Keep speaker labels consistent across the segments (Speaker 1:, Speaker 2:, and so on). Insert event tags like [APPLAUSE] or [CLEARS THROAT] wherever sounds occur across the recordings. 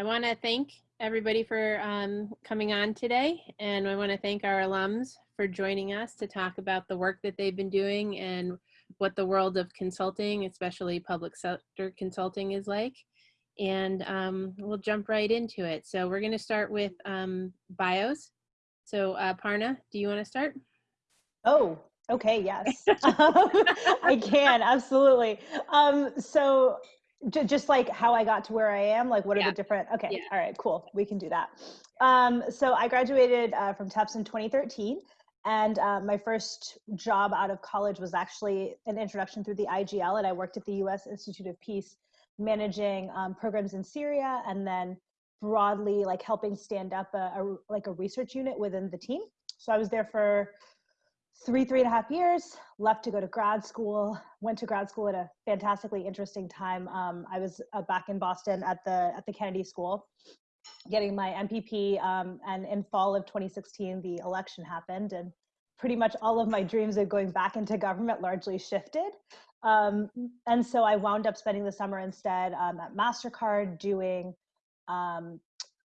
Speaker 1: I want to thank everybody for um, coming on today, and I want to thank our alums for joining us to talk about the work that they've been doing and what the world of consulting, especially public sector consulting, is like. And um, we'll jump right into it. So we're going to start with um, bios. So uh, Parna, do you want to start?
Speaker 2: Oh, okay, yes. [LAUGHS] um, I can, absolutely. Um, so just like how I got to where I am, like what are
Speaker 1: Yeah.
Speaker 2: the different, okay,
Speaker 1: Yeah.
Speaker 2: all right, cool, we can do that. Um, so I graduated uh, from Tufts in 2013. And uh, my first job out of college was actually an introduction through the IGL, and I worked at the U.S. Institute of Peace, managing um, programs in Syria, and then broadly like helping stand up a, a like a research unit within the team. So I was there for three three and a half years left to go to grad school went to grad school at a fantastically interesting time. Um, i was uh, back in boston at the at the kennedy school getting my mpp um, and in fall of 2016 the election happened and pretty much all of my dreams of going back into government largely shifted. Um, and so i wound up spending the summer instead um, at mastercard doing um,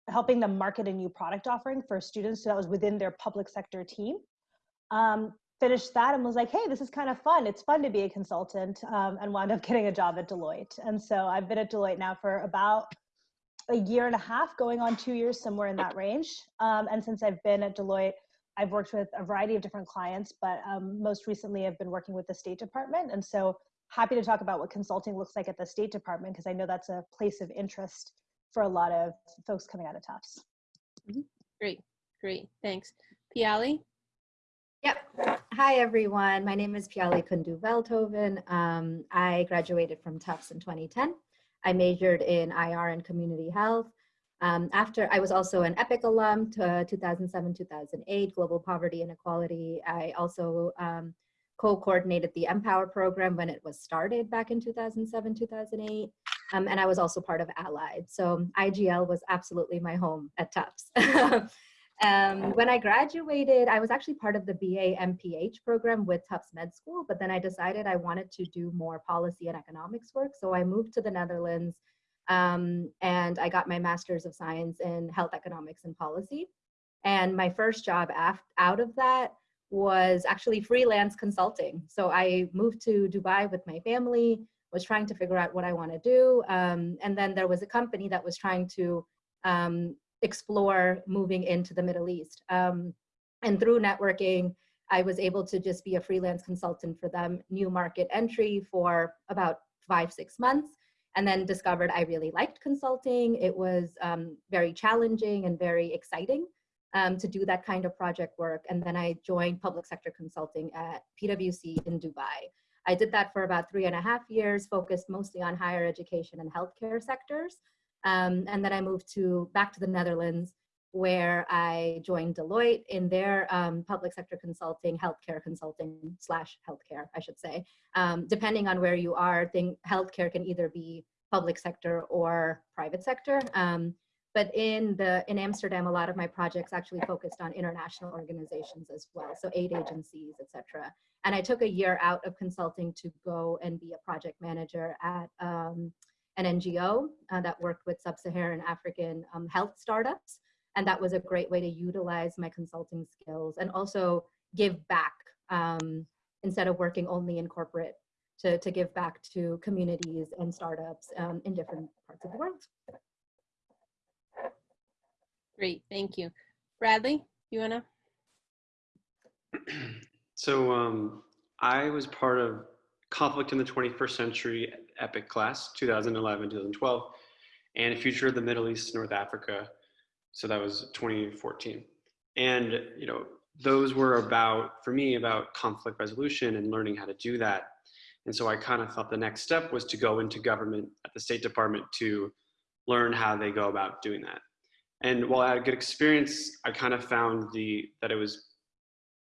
Speaker 2: helping them market a new product offering for students. So that was within their public sector team um, finished that and was like, hey, this is kind of fun. It's fun to be a consultant, um, and wound up [LAUGHS] getting a job at Deloitte. And so I've been at Deloitte now for about a year and a half, going on two years, somewhere in that range. Um, and since I've been at Deloitte, I've worked with a variety of different clients, but um, most recently I've been working with the State Department. And so happy to talk about what consulting looks like at the State Department because I know that's a place of interest for a lot of folks coming out of Tufts.
Speaker 1: Great, great, thanks. Piali?
Speaker 3: Yep. Hi, everyone. My name is Piali Kundu Veldhoven. Um, I graduated from Tufts in 2010. I majored in IR and community health. Um, after, I was also an EPIC alum to 2007, 2008, Global Poverty and Equality. I also um, co-coordinated the Empower program when it was started back in 2007, 2008. Um, and I was also part of Allied. So IGL was absolutely my home at Tufts. [LAUGHS] Um, when I graduated, I was actually part of the BA MPH program with Tufts Med School, but then I decided I wanted to do more policy and economics work. So I moved to the Netherlands um, and I got my Master's of Science in Health Economics and Policy. And my first job out of that was actually freelance consulting. So I moved to Dubai with my family, was trying to figure out what I want to do. Um, and then there was a company that was trying to um, explore moving into the Middle East. Um, and through networking, I was able to just be a freelance consultant for them, new market entry for about five, six months, and then discovered I really liked consulting. It was um, very challenging and very exciting um, to do that kind of project work. And then I joined public sector consulting at PwC in Dubai. I did that for about three and a half years, focused mostly on higher education and healthcare sectors. Um, and then I moved to back to the Netherlands, where I joined Deloitte in their um, public sector consulting, healthcare consulting slash healthcare, I should say. Um, depending on where you are, think healthcare can either be public sector or private sector. Um, but in the in Amsterdam, a lot of my projects actually focused on international organizations as well, so aid agencies, etc. And I took a year out of consulting to go and be a project manager at um, an NGO uh, that worked with sub-Saharan African um, health startups. And that was a great way to utilize my consulting skills and also give back um, instead of working only in corporate to, to give back to communities and startups um, in different parts of the world.
Speaker 1: Great, thank you. Bradley, you wanna? [CLEARS THROAT]
Speaker 4: So um, I was part of Conflict in the 21st Century EPIC class, 2011, 2012, and Future of the Middle East, North Africa. So that was 2014. And, you know, those were about, for me, about conflict resolution and learning how to do that. And so I kind of thought the next step was to go into government at the State Department to learn how they go about doing that. And while I had a good experience, I kind of found the that it was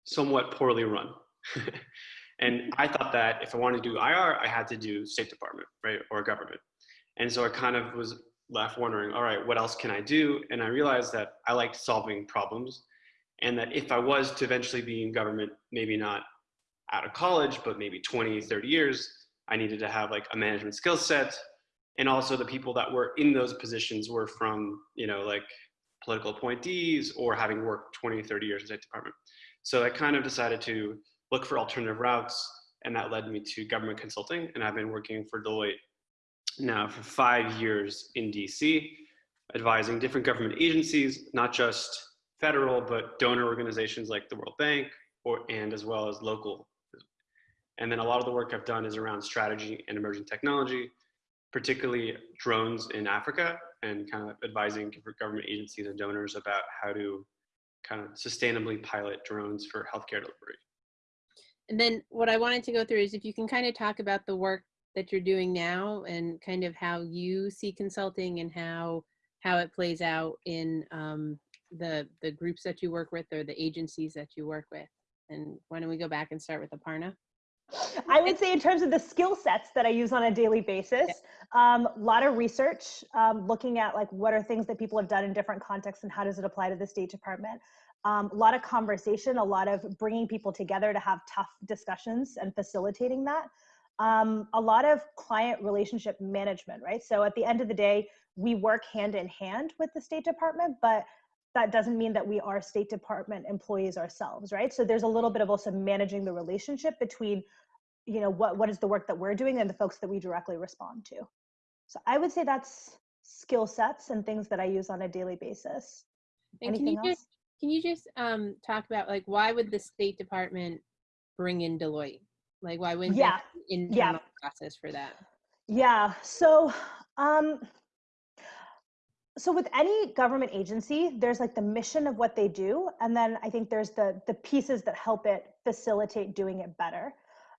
Speaker 4: somewhat poorly run. [LAUGHS] and I thought that if I wanted to do IR, I had to do State Department, right, or government. And so I kind of was left wondering, all right, what else can I do? And I realized that I liked solving problems, and that if I was to eventually be in government, maybe not out of college, but maybe 20, 30 years, I needed to have like a management skill set and also the people that were in those positions were from you know like political appointees or having worked 20 30 years in state department so i kind of decided to look for alternative routes and that led me to government consulting and i've been working for deloitte now for five years in dc advising different government agencies not just federal but donor organizations like the world bank or and as well as local and then a lot of the work i've done is around strategy and emerging technology particularly drones in Africa and kind of advising government agencies and donors about how to kind of sustainably pilot drones for healthcare delivery.
Speaker 1: And then what I wanted to go through is if you can kind of talk about the work that you're doing now and kind of how you see consulting and how how it plays out in um, the the groups that you work with or the agencies that you work with. And why don't we go back and start with Aparna?
Speaker 2: I would say in terms of the skill sets that I use on a daily basis, a um, lot of research, um, looking at like what are things that people have done in different contexts and how does it apply to the State Department. Um, a lot of conversation, a lot of bringing people together to have tough discussions and facilitating that. Um, a lot of client relationship management, right? So at the end of the day, we work hand in hand with the State Department, but that doesn't mean that we are State Department employees ourselves, right? So there's a little bit of also managing the relationship between, you know, what, what is the work that we're doing and the folks that we directly respond to. So I would say that's skill sets and things that I use on a daily basis.
Speaker 1: And Anything can you else? just can you just um, talk about like why would the State Department bring in Deloitte? Like why wouldn't yeah. internal yeah. process for that?
Speaker 2: Yeah. So um, so with any government agency there's like the mission of what they do and then i think there's the the pieces that help it facilitate doing it better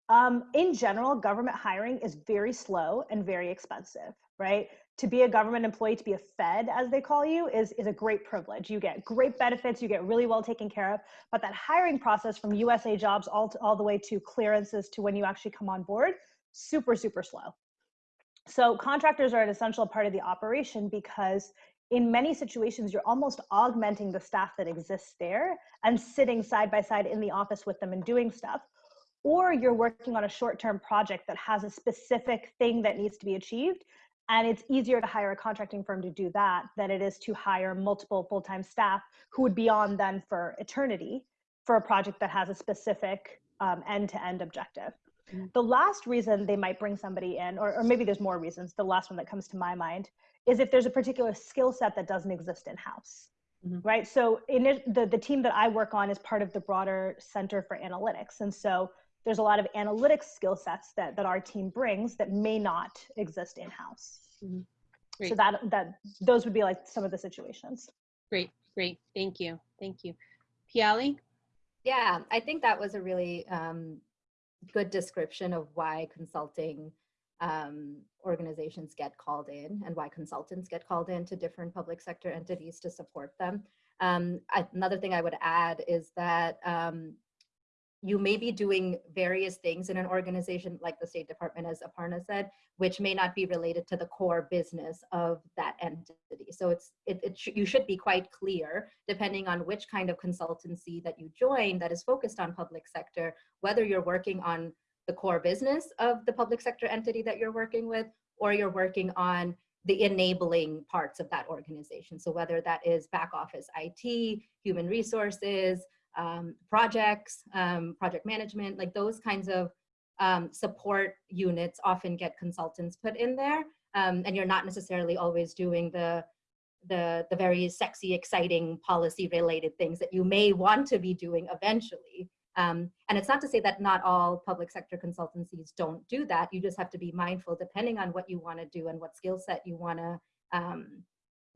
Speaker 2: um, in general government hiring is very slow and very expensive right to be a government employee to be a fed as they call you is is a great privilege you get great benefits you get really well taken care of but that hiring process from usa jobs all, to, all the way to clearances to when you actually come on board super super slow so contractors are an essential part of the operation because in many situations, you're almost augmenting the staff that exists there and sitting side by side in the office with them and doing stuff. Or you're working on a short term project that has a specific thing that needs to be achieved. And it's easier to hire a contracting firm to do that than it is to hire multiple full time staff who would be on then for eternity for a project that has a specific end to end objective. Mm-hmm. The last reason they might bring somebody in, or, or maybe there's more reasons, the last one that comes to my mind is if there's a particular skill set that doesn't exist in house. Mm-hmm. Right. So in it, the, the team that I work on is part of the broader Center for Analytics. And so there's a lot of analytics skill sets that, that our team brings that may not exist in house. Mm-hmm. So that that those would be like some of the situations.
Speaker 1: Great, great. Thank you. Thank you. Piali?
Speaker 3: Yeah, I think that was a really um, good description of why consulting um, organizations get called in and why consultants get called in to different public sector entities to support them. Um, I, another thing I would add is that um, you may be doing various things in an organization like the State Department, as Aparna said, which may not be related to the core business of that entity. So it's it, it sh you should be quite clear, depending on which kind of consultancy that you join that is focused on public sector, whether you're working on the core business of the public sector entity that you're working with, or you're working on the enabling parts of that organization. So whether that is back office IT, human resources, um, projects, um, project management, like those kinds of um, support units often get consultants put in there. Um, and you're not necessarily always doing the, the, the very sexy, exciting policy related things that you may want to be doing eventually. Um, and it's not to say that not all public sector consultancies don't do that. You just have to be mindful depending on what you want to do and what skill set you want to um,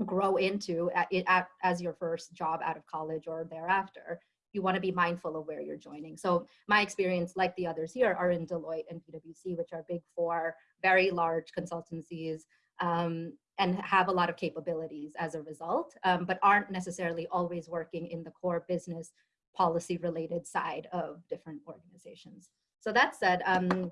Speaker 3: grow into at, at, as your first job out of college or thereafter. You want to be mindful of where you're joining. So my experience, like the others here, are in Deloitte and PwC, which are big four, very large consultancies um, and have a lot of capabilities as a result, um, but aren't necessarily always working in the core business policy related side of different organizations. So that said, um,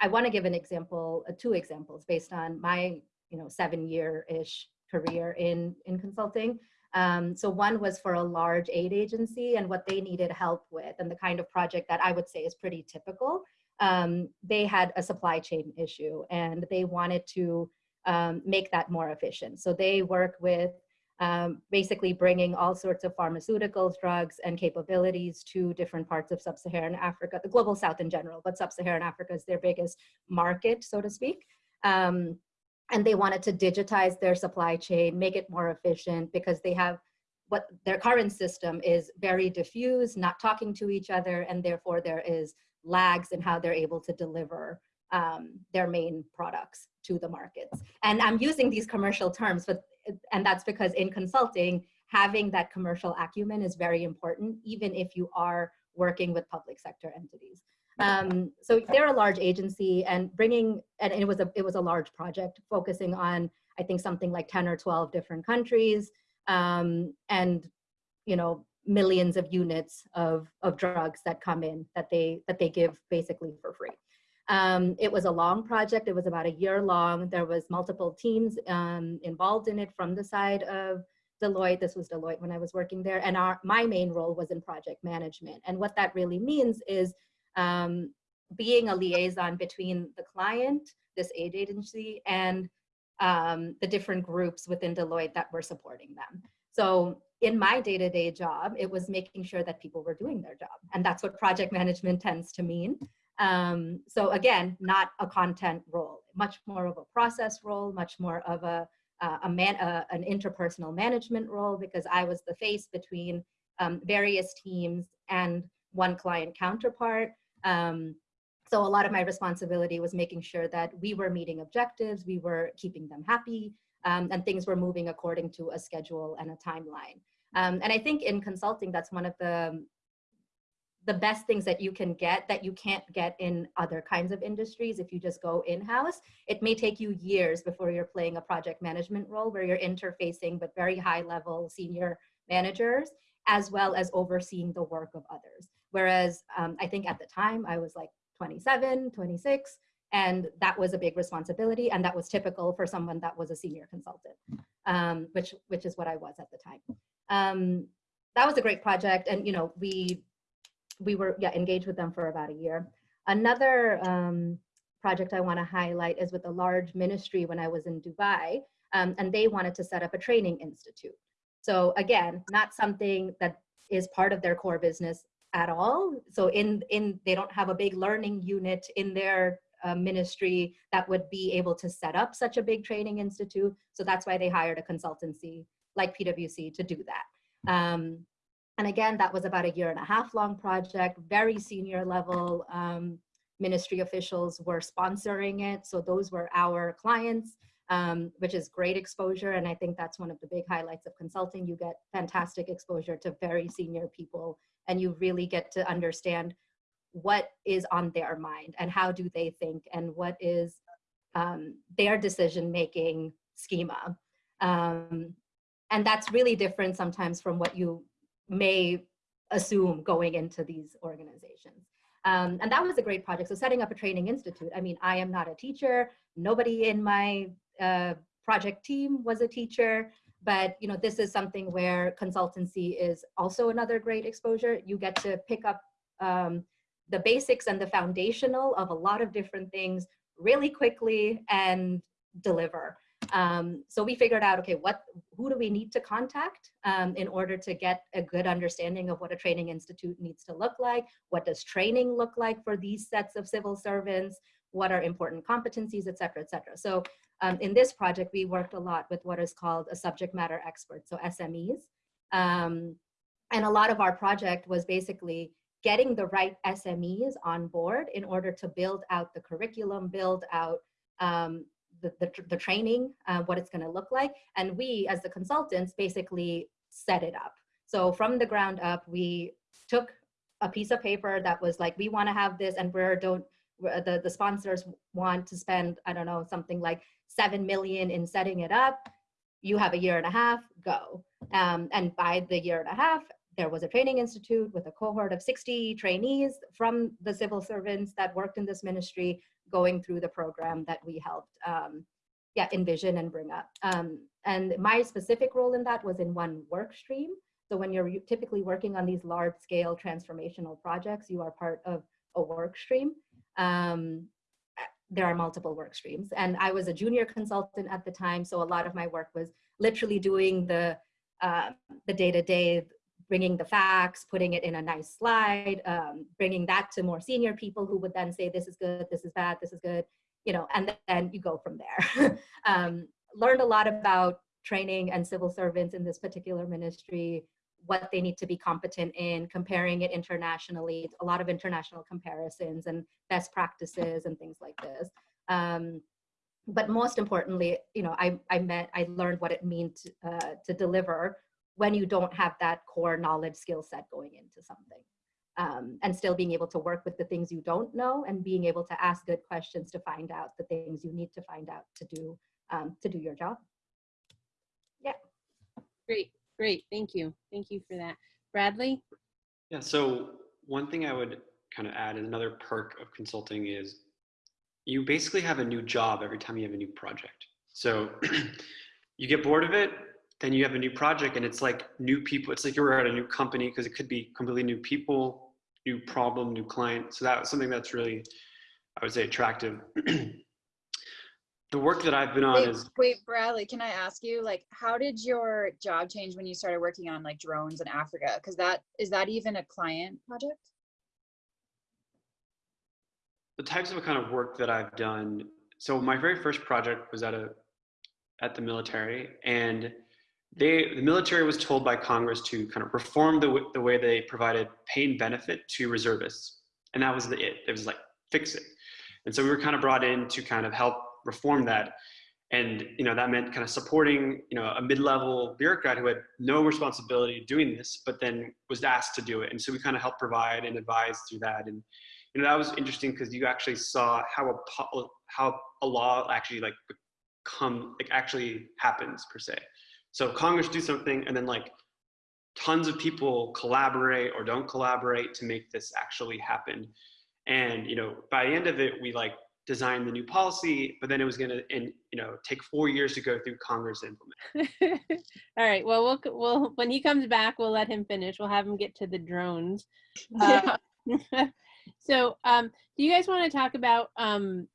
Speaker 3: I want to give an example, uh, two examples based on my you know, seven year-ish career in, in consulting. Um, so one was for a large aid agency and what they needed help with and the kind of project that I would say is pretty typical. Um, they had a supply chain issue and they wanted to um, make that more efficient. So they work with um, basically bringing all sorts of pharmaceuticals, drugs, and capabilities to different parts of sub-Saharan Africa, the global south in general, but sub-Saharan Africa is their biggest market, so to speak. Um, and they wanted to digitize their supply chain, make it more efficient because they have what their current system is very diffuse, not talking to each other, and therefore there is lags in how they're able to deliver um, their main products to the markets. And I'm using these commercial terms, but and that's because in consulting, having that commercial acumen is very important, even if you are working with public sector entities. Um, so they're a large agency and bringing, and it was a it was a large project focusing on I think something like 10 or 12 different countries um, and you know millions of units of of drugs that come in that they that they give basically for free. Um, it was a long project. It was about a year long. There was multiple teams um, involved in it from the side of Deloitte. This was Deloitte when I was working there. And our, my main role was in project management. And what that really means is um, being a liaison between the client, this aid agency, and um, the different groups within Deloitte that were supporting them. So in my day-to-day -day job, it was making sure that people were doing their job. And that's what project management tends to mean. Um, so again, not a content role, much more of a process role, much more of a, uh, a man, uh, an interpersonal management role because I was the face between um, various teams and one client counterpart. Um, so a lot of my responsibility was making sure that we were meeting objectives, we were keeping them happy, um, and things were moving according to a schedule and a timeline. Um, and I think in consulting, that's one of the the best things that you can get that you can't get in other kinds of industries if you just go in-house. It may take you years before you're playing a project management role where you're interfacing with very high level senior managers as well as overseeing the work of others. Whereas um, I think at the time I was like 27, 26, and that was a big responsibility and that was typical for someone that was a senior consultant, um, which, which is what I was at the time. Um, that was a great project and you know we we were yeah, engaged with them for about a year. Another um, project I want to highlight is with a large ministry when I was in Dubai, um, and they wanted to set up a training institute. So again, not something that is part of their core business at all. So in in they don't have a big learning unit in their uh, ministry that would be able to set up such a big training institute. So that's why they hired a consultancy like PwC to do that. Um, and again, that was about a year and a half long project, very senior level um, ministry officials were sponsoring it. So those were our clients, um, which is great exposure. And I think that's one of the big highlights of consulting. You get fantastic exposure to very senior people and you really get to understand what is on their mind and how do they think and what is um, their decision making schema. Um, and that's really different sometimes from what you may assume going into these organizations. Um, and that was a great project. So setting up a training institute. I mean, I am not a teacher. Nobody in my uh, project team was a teacher, but you know, this is something where consultancy is also another great exposure. You get to pick up um, the basics and the foundational of a lot of different things really quickly and deliver. Um, so we figured out, okay, what, who do we need to contact um, in order to get a good understanding of what a training institute needs to look like? What does training look like for these sets of civil servants? What are important competencies, et cetera, et cetera. So um, in this project, we worked a lot with what is called a subject matter expert, so SMEs. Um, and a lot of our project was basically getting the right SMEs on board in order to build out the curriculum, build out um, the, the, the training, uh, what it's going to look like. And we, as the consultants, basically set it up. So from the ground up, we took a piece of paper that was like, we want to have this, and we're don't the the sponsors want to spend I don't know something like seven million in setting it up. You have a year and a half, go. Um, and by the year and a half, there was a training institute with a cohort of 60 trainees from the civil servants that worked in this ministry going through the program that we helped um, yeah, envision and bring up. Um, and my specific role in that was in one work stream. So when you're typically working on these large scale transformational projects, you are part of a work stream. Um, there are multiple work streams. And I was a junior consultant at the time, so a lot of my work was literally doing the uh, the day-to-day, bringing the facts, putting it in a nice slide, um, bringing that to more senior people who would then say, this is good, this is bad, this is good, you know, and then you go from there. [LAUGHS] um, learned a lot about training and civil servants in this particular ministry, what they need to be competent in, comparing it internationally, a lot of international comparisons and best practices and things like this. Um, but most importantly, you know, I, I met, I learned what it means to, uh, to deliver when you don't have that core knowledge skill set going into something. Um, and still being able to work with the things you don't know and being able to ask good questions to find out the things you need to find out to do, um, to do your job. Yeah.
Speaker 1: Great, great. Thank you. Thank you for that. Bradley?
Speaker 4: Yeah, so one thing I would kind of add, and another perk of consulting is you basically have a new job every time you have a new project. So [CLEARS THROAT] you get bored of it, then you have a new project and it's like new people. It's like you're at a new company because it could be completely new people, new problem, new client. So that was something that's really, I would say, attractive. [CLEARS THROAT] the work that I've been on
Speaker 5: Wait,
Speaker 4: is
Speaker 5: wait, Bradley, can I ask you, like, how did your job change when you started working on like drones in Africa? Because that is that even a client project?
Speaker 4: the types of kind of work that I've done. So my very first project was at a at the military, and they the military was told by Congress to kind of reform the the way they provided pay and benefit to reservists, and that was the it. It was like fix it, and so we were kind of brought in to kind of help reform that. And you know that meant kind of supporting you know a mid-level bureaucrat who had no responsibility doing this, but then was asked to do it. And so we kind of helped provide and advise through that. And you know that was interesting because you actually saw how a how a law actually like come like actually happens per se so congress do something and then like tons of people collaborate or don't collaborate to make this actually happen and you know by the end of it we like designed the new policy but then it was going to and you know take four years to go through congress to implement [LAUGHS]
Speaker 1: All right. Well, we'll we'll when he comes back, we'll let him finish. We'll have him get to the drones. [LAUGHS] Uh, [LAUGHS] so, um, do you guys want to talk about um,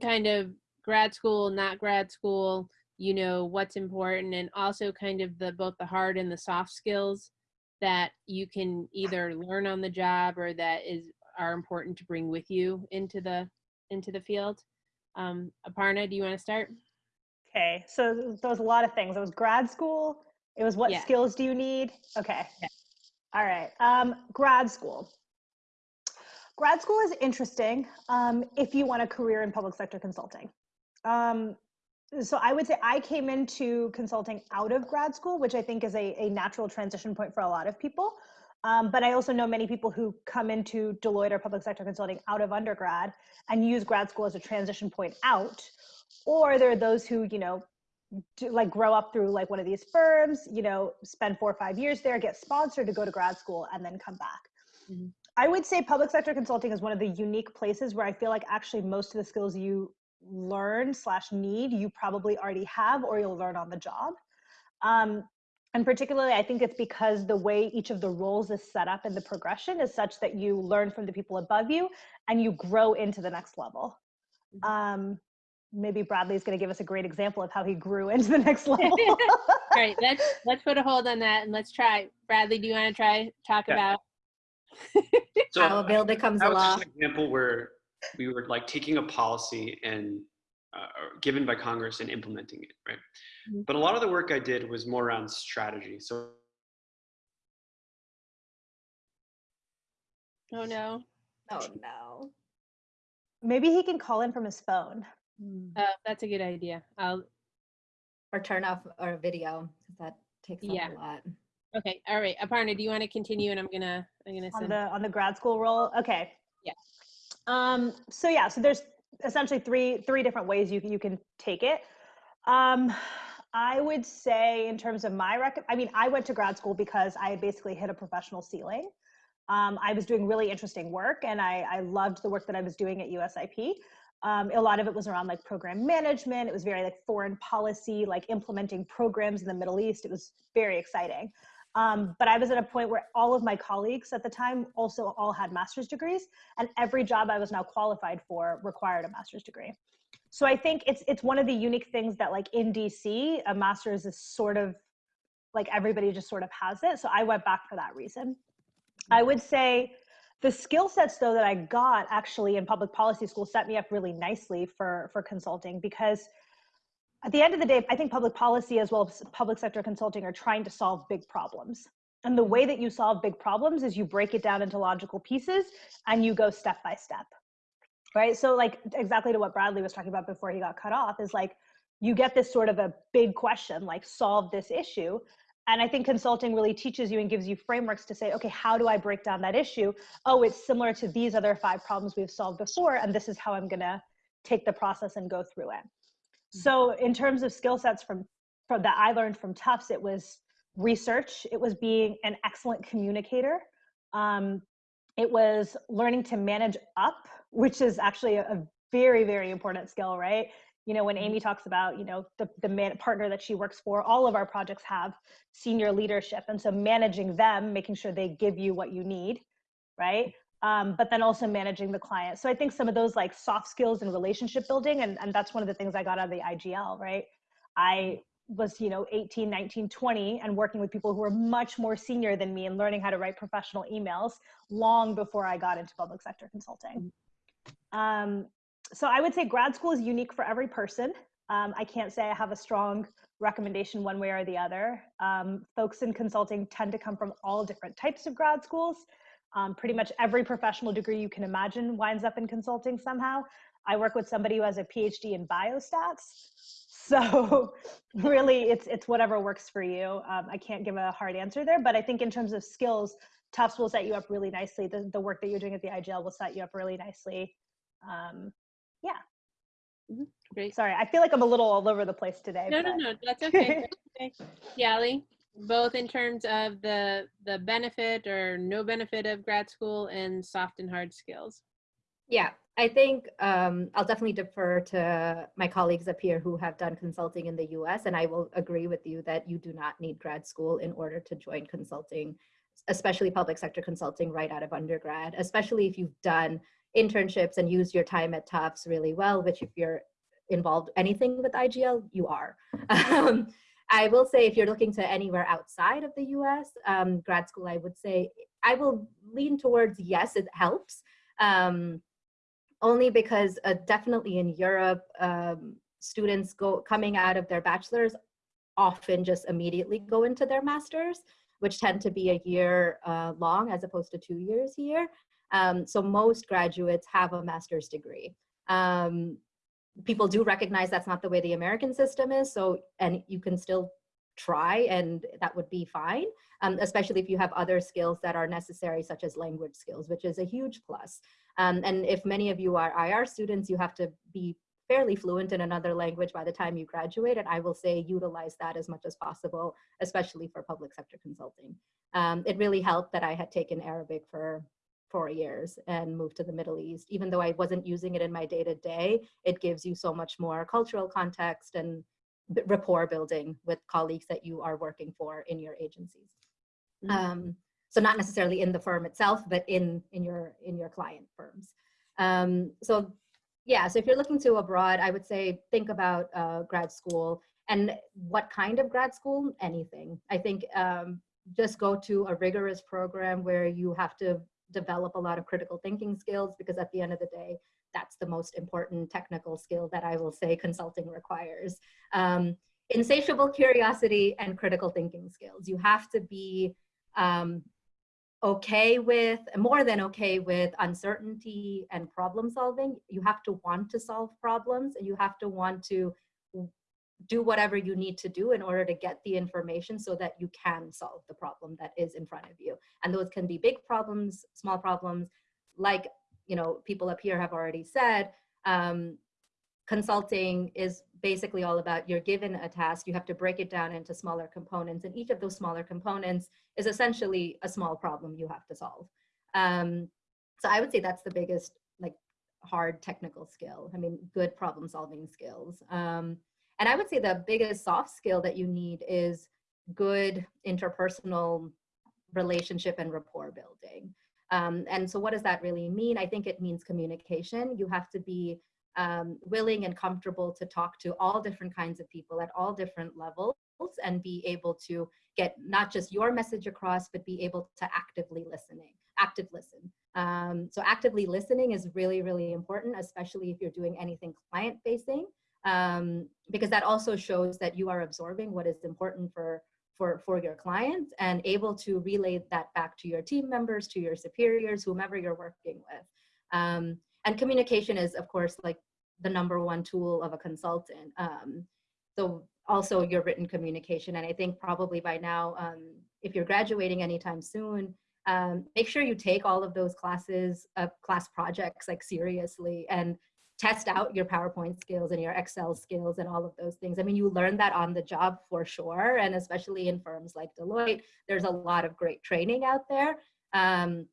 Speaker 1: kind of grad school, not grad school? You know what's important, and also kind of the both the hard and the soft skills that you can either learn on the job or that is are important to bring with you into the into the field. Um, Aparna, do you want to start?
Speaker 2: Okay, so there was a lot of things. It was grad school. It was what
Speaker 1: Yeah.
Speaker 2: skills do you need? Okay.
Speaker 1: Yeah.
Speaker 2: All right. Um, grad school. Grad school is interesting um, if you want a career in public sector consulting. Um, so I would say I came into consulting out of grad school, which I think is a, a natural transition point for a lot of people. Um, but I also know many people who come into Deloitte or public sector consulting out of undergrad and use grad school as a transition point out. Or there are those who, you know, do, like grow up through like one of these firms, you know, spend four or five years there, get sponsored to go to grad school, and then come back.
Speaker 1: Mhm.
Speaker 2: I would say public sector consulting is one of the unique places where I feel like actually most of the skills you learn slash need you probably already have or you'll learn on the job. Um, and particularly, I think it's because the way each of the roles is set up in the progression is such that you learn from the people above you and you grow into the next level.
Speaker 1: Mhm.
Speaker 2: Um, maybe Bradley's going to give us a great example of how he grew [LAUGHS] into the next [LAUGHS] level.
Speaker 1: All right, [LAUGHS] let's let's put a hold on that and let's try. Bradley, do you want to try talk
Speaker 4: Yeah.
Speaker 1: about?
Speaker 4: so
Speaker 3: How a bill becomes a law.
Speaker 4: example where we were like taking a policy and uh, given by Congress and implementing it, right?
Speaker 1: Mhm.
Speaker 4: But a lot of the work I did was more around strategy. So
Speaker 1: Oh no.
Speaker 3: Oh no.
Speaker 2: maybe he can call in from his phone.
Speaker 1: Oh, that's a good idea. I'll.
Speaker 3: Or turn off our video because that takes
Speaker 1: Yeah.
Speaker 3: a lot.
Speaker 1: Okay. All right. Aparna, do you want to continue? And I'm gonna I'm gonna
Speaker 2: on the on the grad school role okay
Speaker 1: Yeah.
Speaker 2: um so yeah so there's essentially three three different ways you you can take it. Um i would say in terms of my rec i mean i went to grad school because i basically hit a professional ceiling. Um, i was doing really interesting work and i i loved the work that i was doing at usip um, a lot of it was around like program management. It was very like foreign policy like implementing programs in the middle east. It was very exciting um, but I was at a point where all of my colleagues at the time also all had master's degrees, and every job I was now qualified for required a master's degree. So I think it's it's one of the unique things that like in DC, a master's is sort of like everybody just sort of has it. So I went back for that reason. I would say the skill sets though that I got actually in public policy school set me up really nicely for for consulting because at the end of the day, I think public policy as well as public sector consulting are trying to solve big problems. And the way that you solve big problems is you break it down into logical pieces and you go step by step. Right? So like exactly to what Bradley was talking about before he got cut off is like you get this sort of a big question like solve this issue and i think consulting really teaches you and gives you frameworks to say okay how do i break down that issue oh it's similar to these other five problems we've solved before and this is how i'm going to take the process and go through it so in terms of skill sets from, from that i learned from tufts it was research. It was being an excellent communicator. Um, it was learning to manage up which is actually a, a very very important skill right? You know when amy talks about you know the, the man, partner that she works for all of our projects have senior leadership. And so managing them making sure they give you what you need right um, but then also managing the client so i think some of those like soft skills and relationship building and, and that's one of the things i got out of the igl right i was you know 18 19 20 and working with people who were much more senior than me and learning how to write professional emails long before i got into public sector consulting um, so I would say grad school is unique for every person. Um, I can't say I have a strong recommendation one way or the other. Um, folks in consulting tend to come from all different types of grad schools. Um, pretty much every professional degree you can imagine winds up in consulting somehow. I work with somebody who has a PhD in biostats. [LAUGHS] So really it's, it's whatever works for you. Um, I can't give a hard answer there, but I think in terms of skills, Tufts will set you up really nicely. The, the work that you're doing at the IGL will set you up really nicely. Um, yeah.
Speaker 1: Mhm, Great.
Speaker 2: Sorry, I feel like I'm a little all over the place today.
Speaker 1: No, no,
Speaker 2: but-
Speaker 1: no, that's okay. [LAUGHS] that's okay. Piali, both in terms of the the benefit or no benefit of grad school and soft and hard skills.
Speaker 3: Yeah, I think um, I'll definitely defer to my colleagues up here who have done consulting in the US, and I will agree with you that you do not need grad school in order to join consulting, especially public sector consulting right out of undergrad, especially if you've done internships and used your time at Tufts really well, which if you're involved anything with IGL, you are. [LAUGHS] I will say if you're looking to anywhere outside of the US, um, grad school, I would say, I will lean towards yes, it helps. Um, only because uh, definitely in Europe, um, students go coming out of their bachelor's often just immediately go into their masters, which tend to be a year uh, long as opposed to two years here. Um, so most graduates have a master's degree. Um, people do recognize that's not the way the American system is. So, and you can still try and that would be fine, um, especially if you have other skills that are necessary, such as language skills, which is a huge plus. Um, and if many of you are IR students, you have to be fairly fluent in another language by the time you graduate. And I will say utilize that as much as possible, especially for public sector consulting. Um, it really helped that I had taken Arabic for four years and moved to the Middle East. Even though I wasn't using it in my day to day, it gives you so much more cultural context and rapport building with colleagues that you are working for in your agencies.
Speaker 1: Mhm.
Speaker 3: Um, so not necessarily in the firm itself, but in in your in your client firms. Um, so yeah, so if you're looking to abroad, I would say think about uh, grad school and what kind of grad school? Anything. I think um, just go to a rigorous program where you have to develop a lot of critical thinking skills because at the end of the day, that's the most important technical skill that I will say [LAUGHS] consulting requires. Um, insatiable curiosity and critical thinking skills. You have to be um, okay with, more than okay with uncertainty and problem solving. You have to want to solve problems and you have to want to do whatever you need to do in order to get the information so that you can solve the problem that is in front of you. And those can be big problems, small problems, like you know people up here have already said. Um, consulting is basically all about you're given a task, you have to break it down into smaller components, and each of those smaller components is essentially a small problem you have to solve. Um, so I would say that's the biggest like hard technical skill. I mean, good problem solving skills. Um, and I would say the biggest soft skill that you need is good interpersonal relationship and rapport building. Um, and so what does that really mean? I think it means communication. You have to be um, willing and comfortable to talk to all different kinds of people at all different levels and be able to get not just your message across, but be able to actively listening, active listen. Um, so actively listening is really, really important, especially if you're doing anything client facing, um, because that also shows that you are absorbing what is important for, for, for your clients and able to relay that back to your team members, to your superiors, whomever you're working with. Um, and communication is, of course, like the number one tool of a consultant. Um, so also your written communication. And I think probably by now, um, if you're graduating anytime soon, um, make sure you take all of those classes, uh, class projects like seriously and test out your PowerPoint skills and your Excel skills and all of those things. I mean, you learn that on the job for sure. And especially in firms like Deloitte, there's a lot of great training out there. Um,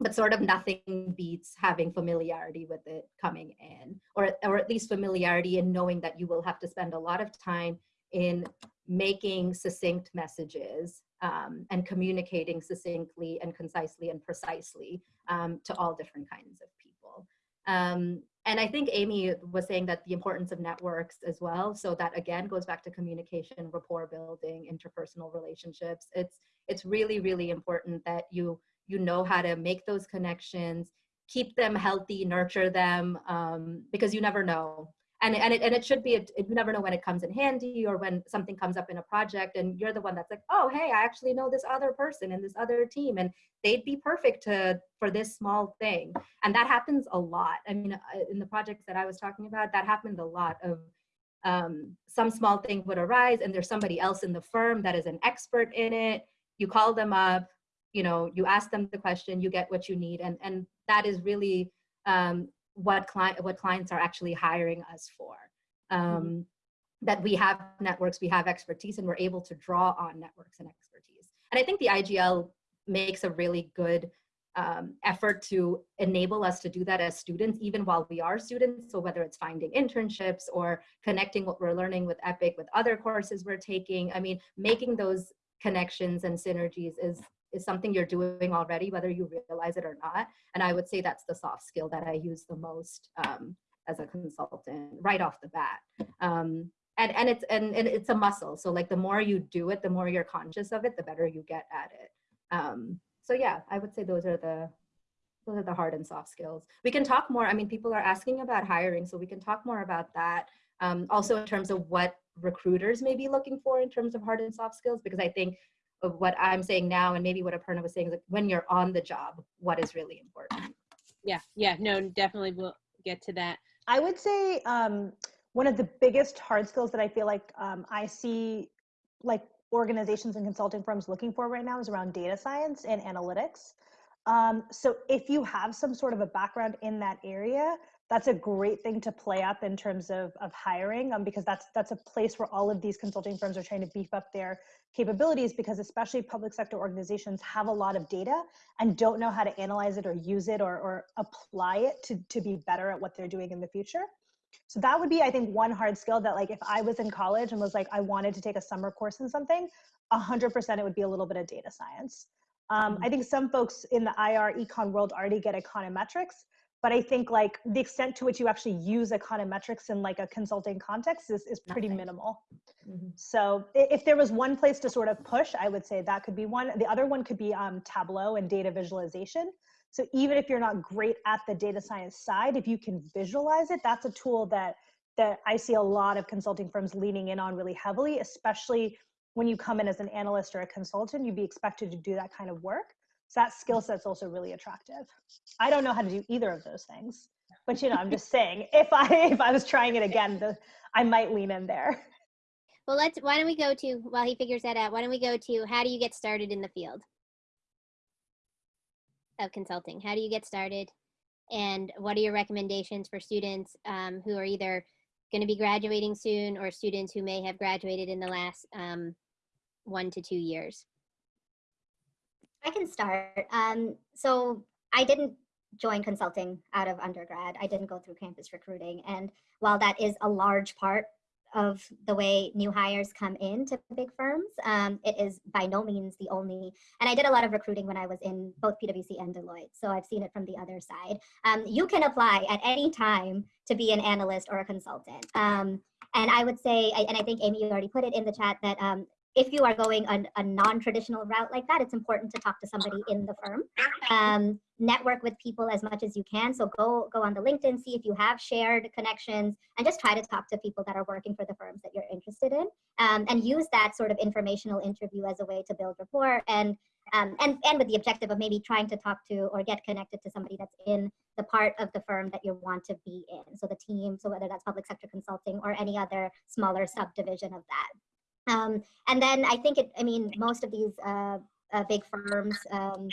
Speaker 3: but sort of nothing beats having familiarity with it coming in, or, or at least familiarity in knowing that you will have to spend a lot of time in making succinct messages um, and communicating succinctly and concisely and precisely um, to all different kinds of. Um, and I think Amy was saying that the importance of networks as well. So that again goes back to communication, rapport building, interpersonal relationships. It's it's really really important that you you know how to make those connections, keep them healthy, nurture them, um, because you never know and and it, and it should be you never know when it comes in handy or when something comes up in a project and you're the one that's like oh hey i actually know this other person and this other team. And they'd be perfect to for this small thing. And that happens a lot. I mean uh, in the projects that i was talking about that happened a lot of um, some small thing would arise and there's somebody else in the firm that is an expert in it. You call them up you know you ask them the question you get what you need. And and that is really um, what client what clients are actually hiring us for. Um, mm-hmm. that we have networks we have expertise and we're able to draw on networks and expertise. And i think the igl makes a really good um, effort to enable us to do that as students even while we are students. So whether it's finding internships or connecting what we're learning with epic with other courses we're taking i mean making those connections and synergies is is something you're doing already, whether you realize it or not. And I would say that's the soft skill that I use the most um, as a consultant right off the bat. Um, and and it's and, and it's a muscle. So like the more you do it, the more you're conscious of it, the better you get at it. Um, so yeah, I would say those are the those are the hard and soft skills. We can talk more. I mean, people are asking about hiring, so we can talk more about that. Um, also in terms of what recruiters may be looking for in terms of hard and soft skills, because I think of what I'm saying now and maybe what Aparna was saying is like when you're on the job, what is really important.
Speaker 1: Yeah, yeah, no, definitely we'll get to that.
Speaker 2: I would say um, one of the biggest hard skills that I feel like um, I see like organizations and consulting firms looking for right now is around data science and analytics. Um, so if you have some sort of a background in that area, that's a great thing to play up in terms of, of hiring um, because that's that's a place where all of these consulting firms are trying to beef up their capabilities because especially public sector organizations have a lot of data and don't know how to analyze it or use it or, or apply it to, to be better at what they're doing in the future. So that would be, I think, one hard skill that like if I was in college and was like, I wanted to take a summer course in something, 100% it would be a little bit of data science. Um, mm-hmm. I think some folks in the IR econ world already get econometrics, but I think like the extent to which you actually use econometrics in like a consulting context is, is pretty Nothing. minimal. Mm-hmm. So if there was one place to sort of push, I would say that could be one. The other one could be um, Tableau and data visualization. So even if you're not great at the data science side, if you can visualize it, that's a tool that that I see a lot of consulting firms leaning in on really heavily, especially when you come in as an analyst or a consultant, you'd be expected to do that kind of work. So that skill set's also really attractive. I don't know how to do either of those things, but you know, I'm just saying [LAUGHS] if I if I was trying it again, the, I might lean in there.
Speaker 6: Well, let's. Why don't we go to while he figures that out? Why don't we go to how do you get started in the field of consulting? How do you get started, and what are your recommendations for students um, who are either going to be graduating soon or students who may have graduated in the last um, one to two years?
Speaker 7: Start. Um, so I didn't join consulting out of undergrad. I didn't go through campus recruiting. And while that is a large part of the way new hires come into big firms. Um, it is by no means the only, and I did a lot of recruiting when I was in both PwC and Deloitte, so I've seen it from the other side. Um, you can apply at any time to be an analyst or a consultant. Um, and I would say, and I think Amy, you already put it in the chat, that um, if you are going a, a non-traditional route like that, it's important to talk to somebody in the firm. Um, network with people as much as you can. So go go on the LinkedIn, see if you have shared connections, and just try to talk to people that are working for the firms that you're interested in, um, and use that sort of informational interview as a way to build rapport and um, and and with the objective of maybe trying to talk to or get connected to somebody that's in the part of the firm that you want to be in. So the team, so whether that's public sector consulting or any other smaller subdivision of that. Um, and then I think it, I mean, most of these uh, uh, big firms, um,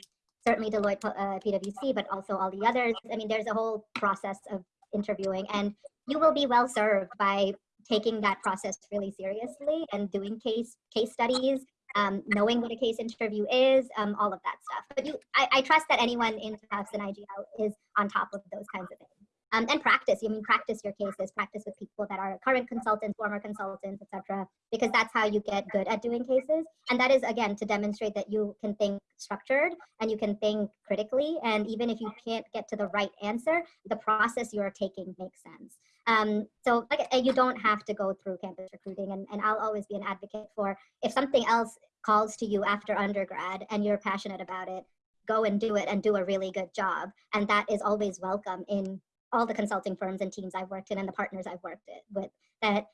Speaker 7: certainly Deloitte, uh, PwC, but also all the others. I mean, there's a whole process of interviewing and you will be well served by taking that process really seriously and doing case case studies, um, knowing what a case interview is, um, all of that stuff. But you, I, I trust that anyone in Tufts and IGL is on top of those kinds of things. Um, and practice, I mean, practice your cases, practice with people that are current consultants, former consultants, etc. because that's how you get good at doing cases. And that is, again, to demonstrate that you can think structured and you can think critically. And even if you can't get to the right answer, the process you're taking makes sense. Um, so like, you don't have to go through campus recruiting. And, and I'll always be an advocate for if something else calls to you after undergrad and you're passionate about it, go and do it and do a really good job. And that is always welcome in all the consulting firms and teams I've worked in and the partners I've worked with that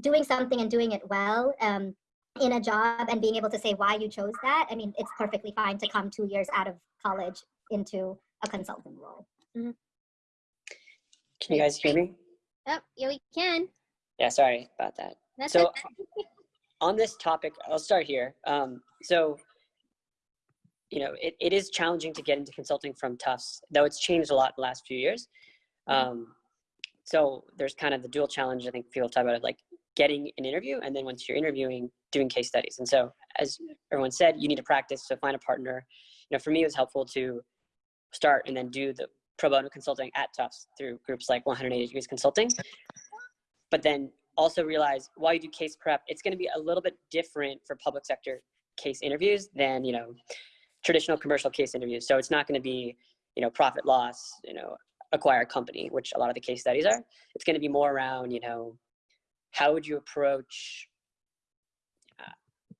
Speaker 7: doing something and doing it well um, in a job and being able to say why you chose that. I mean, it's perfectly fine to come two years out of college into a consulting role.
Speaker 8: Can you guys hear me?
Speaker 6: Oh, yeah, we can.
Speaker 8: Yeah, sorry about that.
Speaker 6: That's
Speaker 8: So on this topic, I'll start here. Um, so, you know, it, it is challenging to get into consulting from Tufts, though it's changed a lot in the last few years. Um, so there's kind of the dual challenge I think people talk about it like getting an interview and then once you're interviewing, doing case studies. And so as everyone said, you need to practice, so find a partner. You know, for me, it was helpful to start and then do the pro bono consulting at Tufts through groups like 180 Degrees Consulting. But then also realize while you do case prep, it's going to be a little bit different for public sector case interviews than, you know, traditional commercial case interviews. So it's not going to be, you know, profit loss, you know, acquire a company, which a lot of the case studies are. It's going to be more around, you know, how would you approach, uh,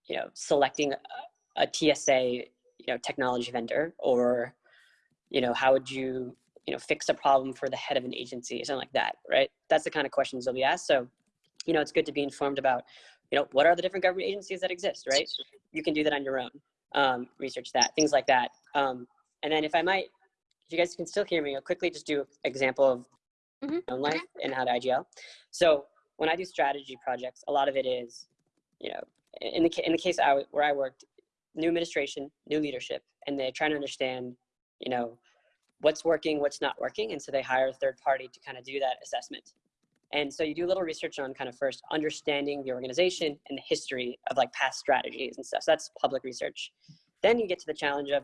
Speaker 8: you know, selecting a, a TSA, you know, technology vendor, or, you know, how would you, you know, fix a problem for the head of an agency, something like that, right? That's the kind of questions they'll be asked. So, you know, it's good to be informed about, you know, what are the different government agencies that exist, right? You can do that on your own, um, research that, things like that. Um, and then if I might, if you guys can still hear me, I'll quickly just do an example of
Speaker 6: Mhm.
Speaker 8: my own life and how to IGL. So when I do strategy projects, a lot of it is, you know, in the, in the case I, where I worked, new administration, new leadership, and they're trying to understand, you know, what's working, what's not working. And so they hire a third party to kind of do that assessment. And so you do a little research on kind of first understanding the organization and the history of like past strategies and stuff. So that's public research. Then you get to the challenge of,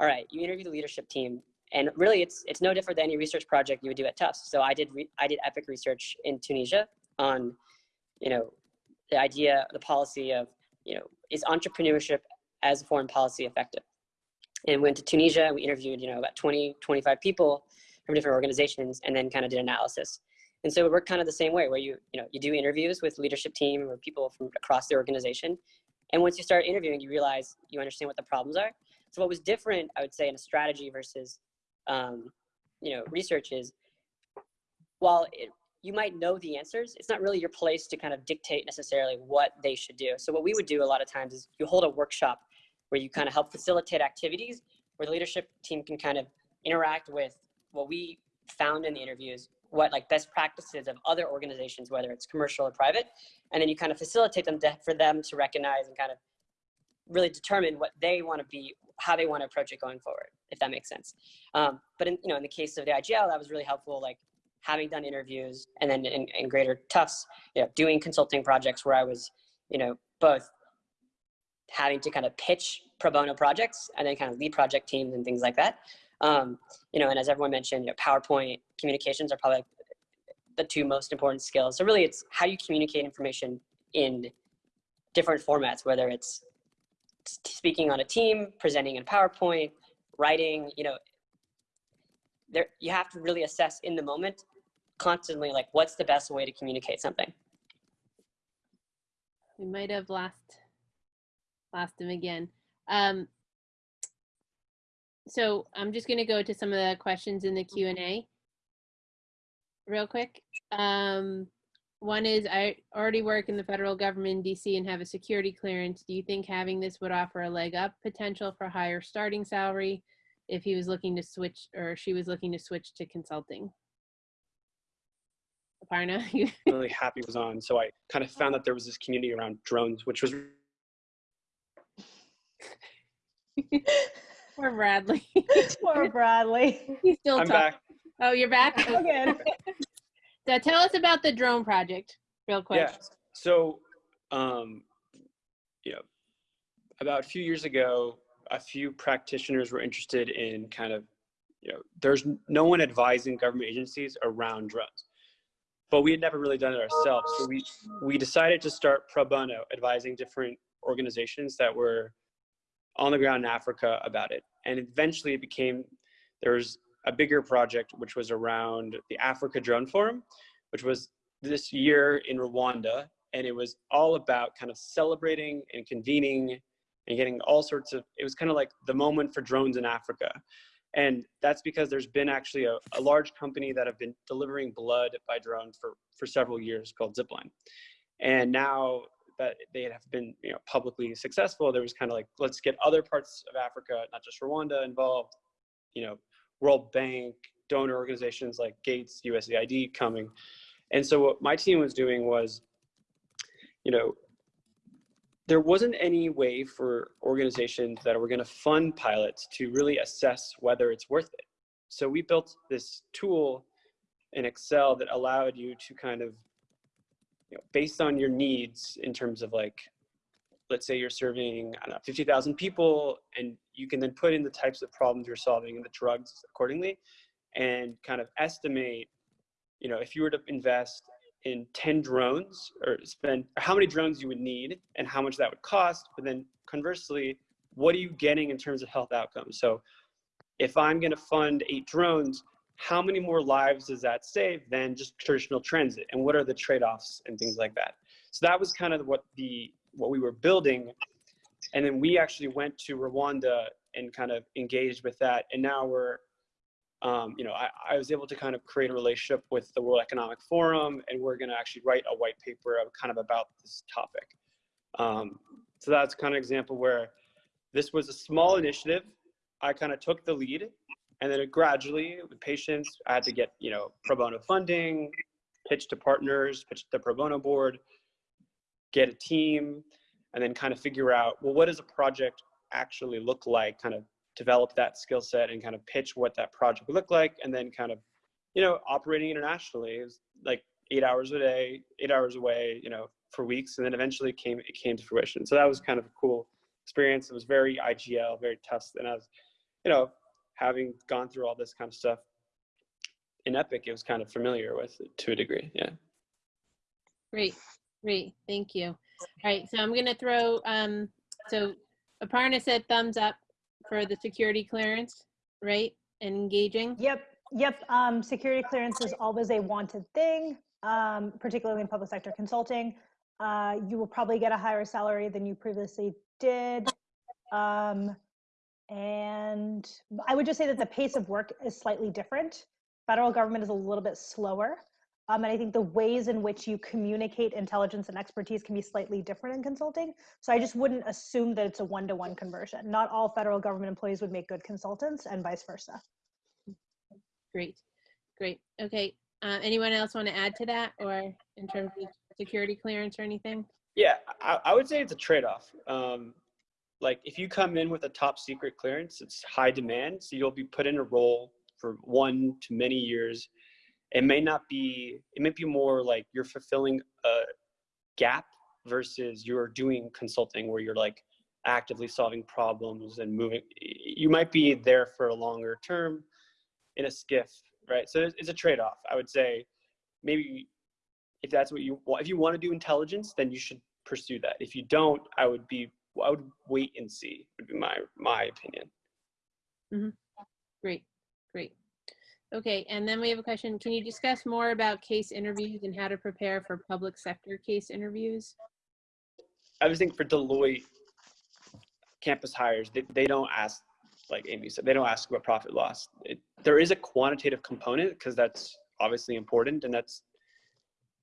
Speaker 8: all right, you interview the leadership team, and really it's it's no different than any research project you would do at Tufts. So I did I did EPIIC research in Tunisia on, you know, the idea, the policy of, you know, is entrepreneurship as a foreign policy effective? And went to Tunisia we interviewed, you know, about 20, 25 people from different organizations and then kind of did analysis. And so it worked kind of the same way where you, you know, you do interviews with leadership team or people from across the organization. And once you start interviewing, you realize you understand what the problems are. So what was different, I would say, in a strategy versus, um, you know, research is, while it, you might know the answers, it's not really your place to kind of dictate necessarily what they should do. So what we would do a lot of times is you hold a workshop where you kind of help facilitate activities where the leadership team can kind of interact with what we found in the interviews, what like best practices of other organizations, whether it's commercial or private, and then you kind of facilitate them to, for them to recognize and kind of really determine what they want to be, how they want to approach it going forward, if that makes sense. Um, but in, you know, in the case of the IGL, that was really helpful, like having done interviews and then in, in greater Tufts, you know, doing consulting projects where I was, you know, both having to kind of pitch pro bono projects and then kind of lead project teams and things like that. Um, you know, and as everyone mentioned, you know, PowerPoint communications are probably the two most important skills. So really it's how you communicate information in different formats, whether it's speaking on a team, presenting in PowerPoint, writing, you know, there you have to really assess in the moment constantly like what's the best way to communicate something.
Speaker 1: We might have lost lost him again. Um, so I'm just going to go to some of the questions in the Q and A real quick. Um, one is I already work in the federal government in DC and have a security clearance. Do you think having this would offer a leg up potential for higher starting salary if he was looking to switch or she was looking to switch to consulting? Aparna, [LAUGHS] you
Speaker 4: really happy was on. So I kind of found that there was this community around drones, which was [LAUGHS]
Speaker 1: Poor Bradley. [LAUGHS]
Speaker 2: Poor Bradley.
Speaker 1: He's still
Speaker 4: I'm
Speaker 1: talking.
Speaker 4: back.
Speaker 1: Oh, you're back? [LAUGHS]
Speaker 2: Okay.
Speaker 1: So tell us about the drone project real quick.
Speaker 4: Yeah. So, um, you know, about a few years ago, a few practitioners were interested in kind of, you know, there's no one advising government agencies around drones, but we had never really done it ourselves. So we we decided to start pro bono, advising different organizations that were on the ground in Africa about it, and eventually it became there was a bigger project which was around the Africa Drone Forum, which was this year in Rwanda, and it was all about kind of celebrating and convening and getting all sorts of. It was kind of like the moment for drones in Africa, and that's because there's been actually a, a large company that have been delivering blood by drone for for several years called Zipline, and now that they have been you know publicly successful, there was kind of like let's get other parts of Africa, not just Rwanda, involved. You know, World Bank, donor organizations like Gates, USAID coming. And so what my team was doing was, you know, there wasn't any way for organizations that were going to fund pilots to really assess whether it's worth it. So we built this tool in Excel that allowed you to kind of, you know, based on your needs in terms of like, let's say you're serving, I don't know, 50,000 people, and you can then put in the types of problems you're solving and the drugs accordingly, and kind of estimate, you know, if you were to invest in 10 drones or spend how many drones you would need and how much that would cost, but then conversely, what are you getting in terms of health outcomes? So if I'm going to fund eight drones, how many more lives does that save than just traditional transit? And what are the trade-offs and things like that? So that was kind of what the what we were building. And then we actually went to Rwanda and kind of engaged with that. And now we're, um, you know, I, I was able to kind of create a relationship with the World Economic Forum, and we're going to actually write a white paper kind of about this topic. Um, so that's kind of example where this was a small initiative. I kind of took the lead, and then gradually, with patience, I had to get you know pro bono funding, pitch to partners, pitch to the pro bono board, get a team, and then kind of figure out well, what does a project actually look like? Kind of develop that skill set and kind of pitch what that project would look like, and then kind of you know operating internationally is like eight hours a day, eight hours away, you know, for weeks, and then eventually it came it came to fruition. So that was kind of a cool experience. It was very IGL, very tough, and I was, you know, having gone through all this kind of stuff in EPIIC, it was kind of familiar with it to a degree. Yeah.
Speaker 1: Great, great, thank you. All right, so I'm gonna throw, um, so Aparna said thumbs up for the security clearance, right? And engaging.
Speaker 2: Yep, yep. Um, security clearance is always a wanted thing, um, particularly in public sector consulting. Uh, you will probably get a higher salary than you previously did. Um, and I would just say that the pace of work is slightly different. Federal government is a little bit slower. Um, and I think the ways in which you communicate intelligence and expertise can be slightly different in consulting. So I just wouldn't assume that it's a one-to-one conversion. Not all federal government employees would make good consultants and vice versa.
Speaker 1: Great, great. Okay, uh, anyone else want to add to that or in terms of security clearance or anything?
Speaker 4: Yeah, I, I would say it's a trade-off. Um, like if you come in with a top secret clearance, it's high demand, so you'll be put in a role for one to many years. It may not be. It may be more like you're fulfilling a gap versus you're doing consulting where you're like actively solving problems and moving. You might be there for a longer term in a SCIF, right? So it's, a trade-off. I would say maybe if that's what you want, if you want to do intelligence, then you should pursue that. If you don't, I would be, I would wait and see. Would be my my opinion. Mm-hmm.
Speaker 1: Great, great. Okay, and then we have a question. Can you discuss more about case interviews and how to prepare for public sector case interviews?
Speaker 4: I was thinking for Deloitte campus hires, they, they don't ask, like Amy said, they don't ask about profit loss. It, there is a quantitative component because that's obviously important and that's,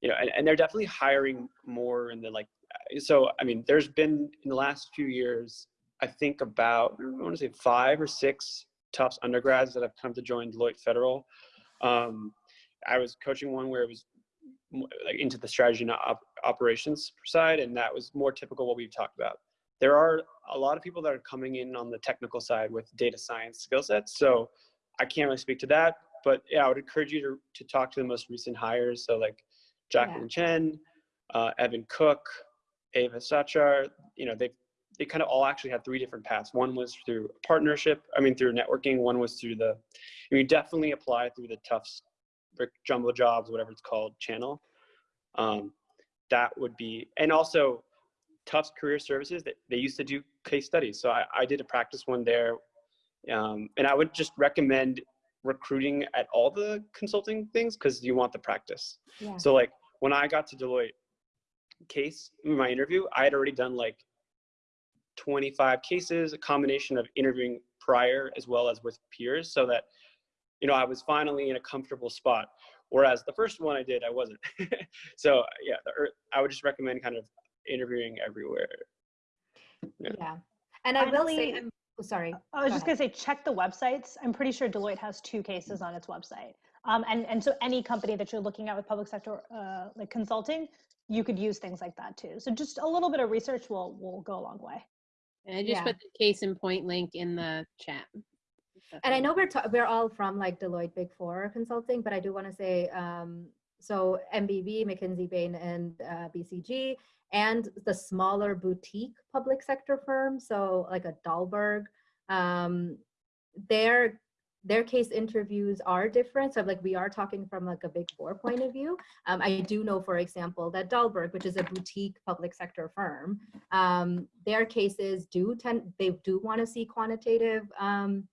Speaker 4: you know, and, and they're definitely hiring more in the like, so, I mean, there's been in the last few years, I think about, I want to say five or six Tufts undergrads that have come to join Deloitte Federal. Um, I was coaching one where it was like into the strategy and op- operations side, and that was more typical what we've talked about. There are a lot of people that are coming in on the technical side with data science skill sets, so I can't really speak to that. But yeah, I would encourage you to, to talk to the most recent hires. So like Jacqueline Chen, uh, Evan Cook, Ava Sachar. You know, they they kind of all actually had three different paths. One was through partnership, I mean through networking. One was through the, you definitely apply through the Tufts Jumbo Jobs, whatever it's called, channel. Um, that would be, and also Tufts Career Services. They, they used to do case studies, so I, I did a practice one there, um, and I would just recommend recruiting at all the consulting things because you want the practice.
Speaker 3: Yeah.
Speaker 4: So like when I got to Deloitte case in my interview, I had already done like 25 cases, a combination of interviewing prior as well as with peers, so that you know I was finally in a comfortable spot. Whereas the first one I did, I wasn't. [LAUGHS] so yeah, the, I would just recommend kind of interviewing everywhere.
Speaker 3: Yeah.
Speaker 4: Yeah.
Speaker 3: And I will
Speaker 2: Finally-
Speaker 3: say, oh, sorry.
Speaker 2: I was
Speaker 3: Go
Speaker 2: just gonna say, check the websites. I'm pretty sure Deloitte has two cases on its website. Um, and, and so any company that you're looking at with public sector, uh, like consulting, you could use things like that too. So just a little bit of research will, will go a long way.
Speaker 1: And I just
Speaker 3: Yeah.
Speaker 1: put the case in point link in the chat.
Speaker 3: And I know we're ta- we're all from like Deloitte Big Four Consulting, but I do want to say um, so MBB, McKinsey, Bain, and uh, BCG, and the smaller boutique public sector firms, so like a Dalberg, um, their their case interviews are different. So like we are talking from like a Big Four point of view. Um, I do know, for example, that Dalberg, which is a boutique public sector firm, um, their cases do tend they do want to see quantitative. Um,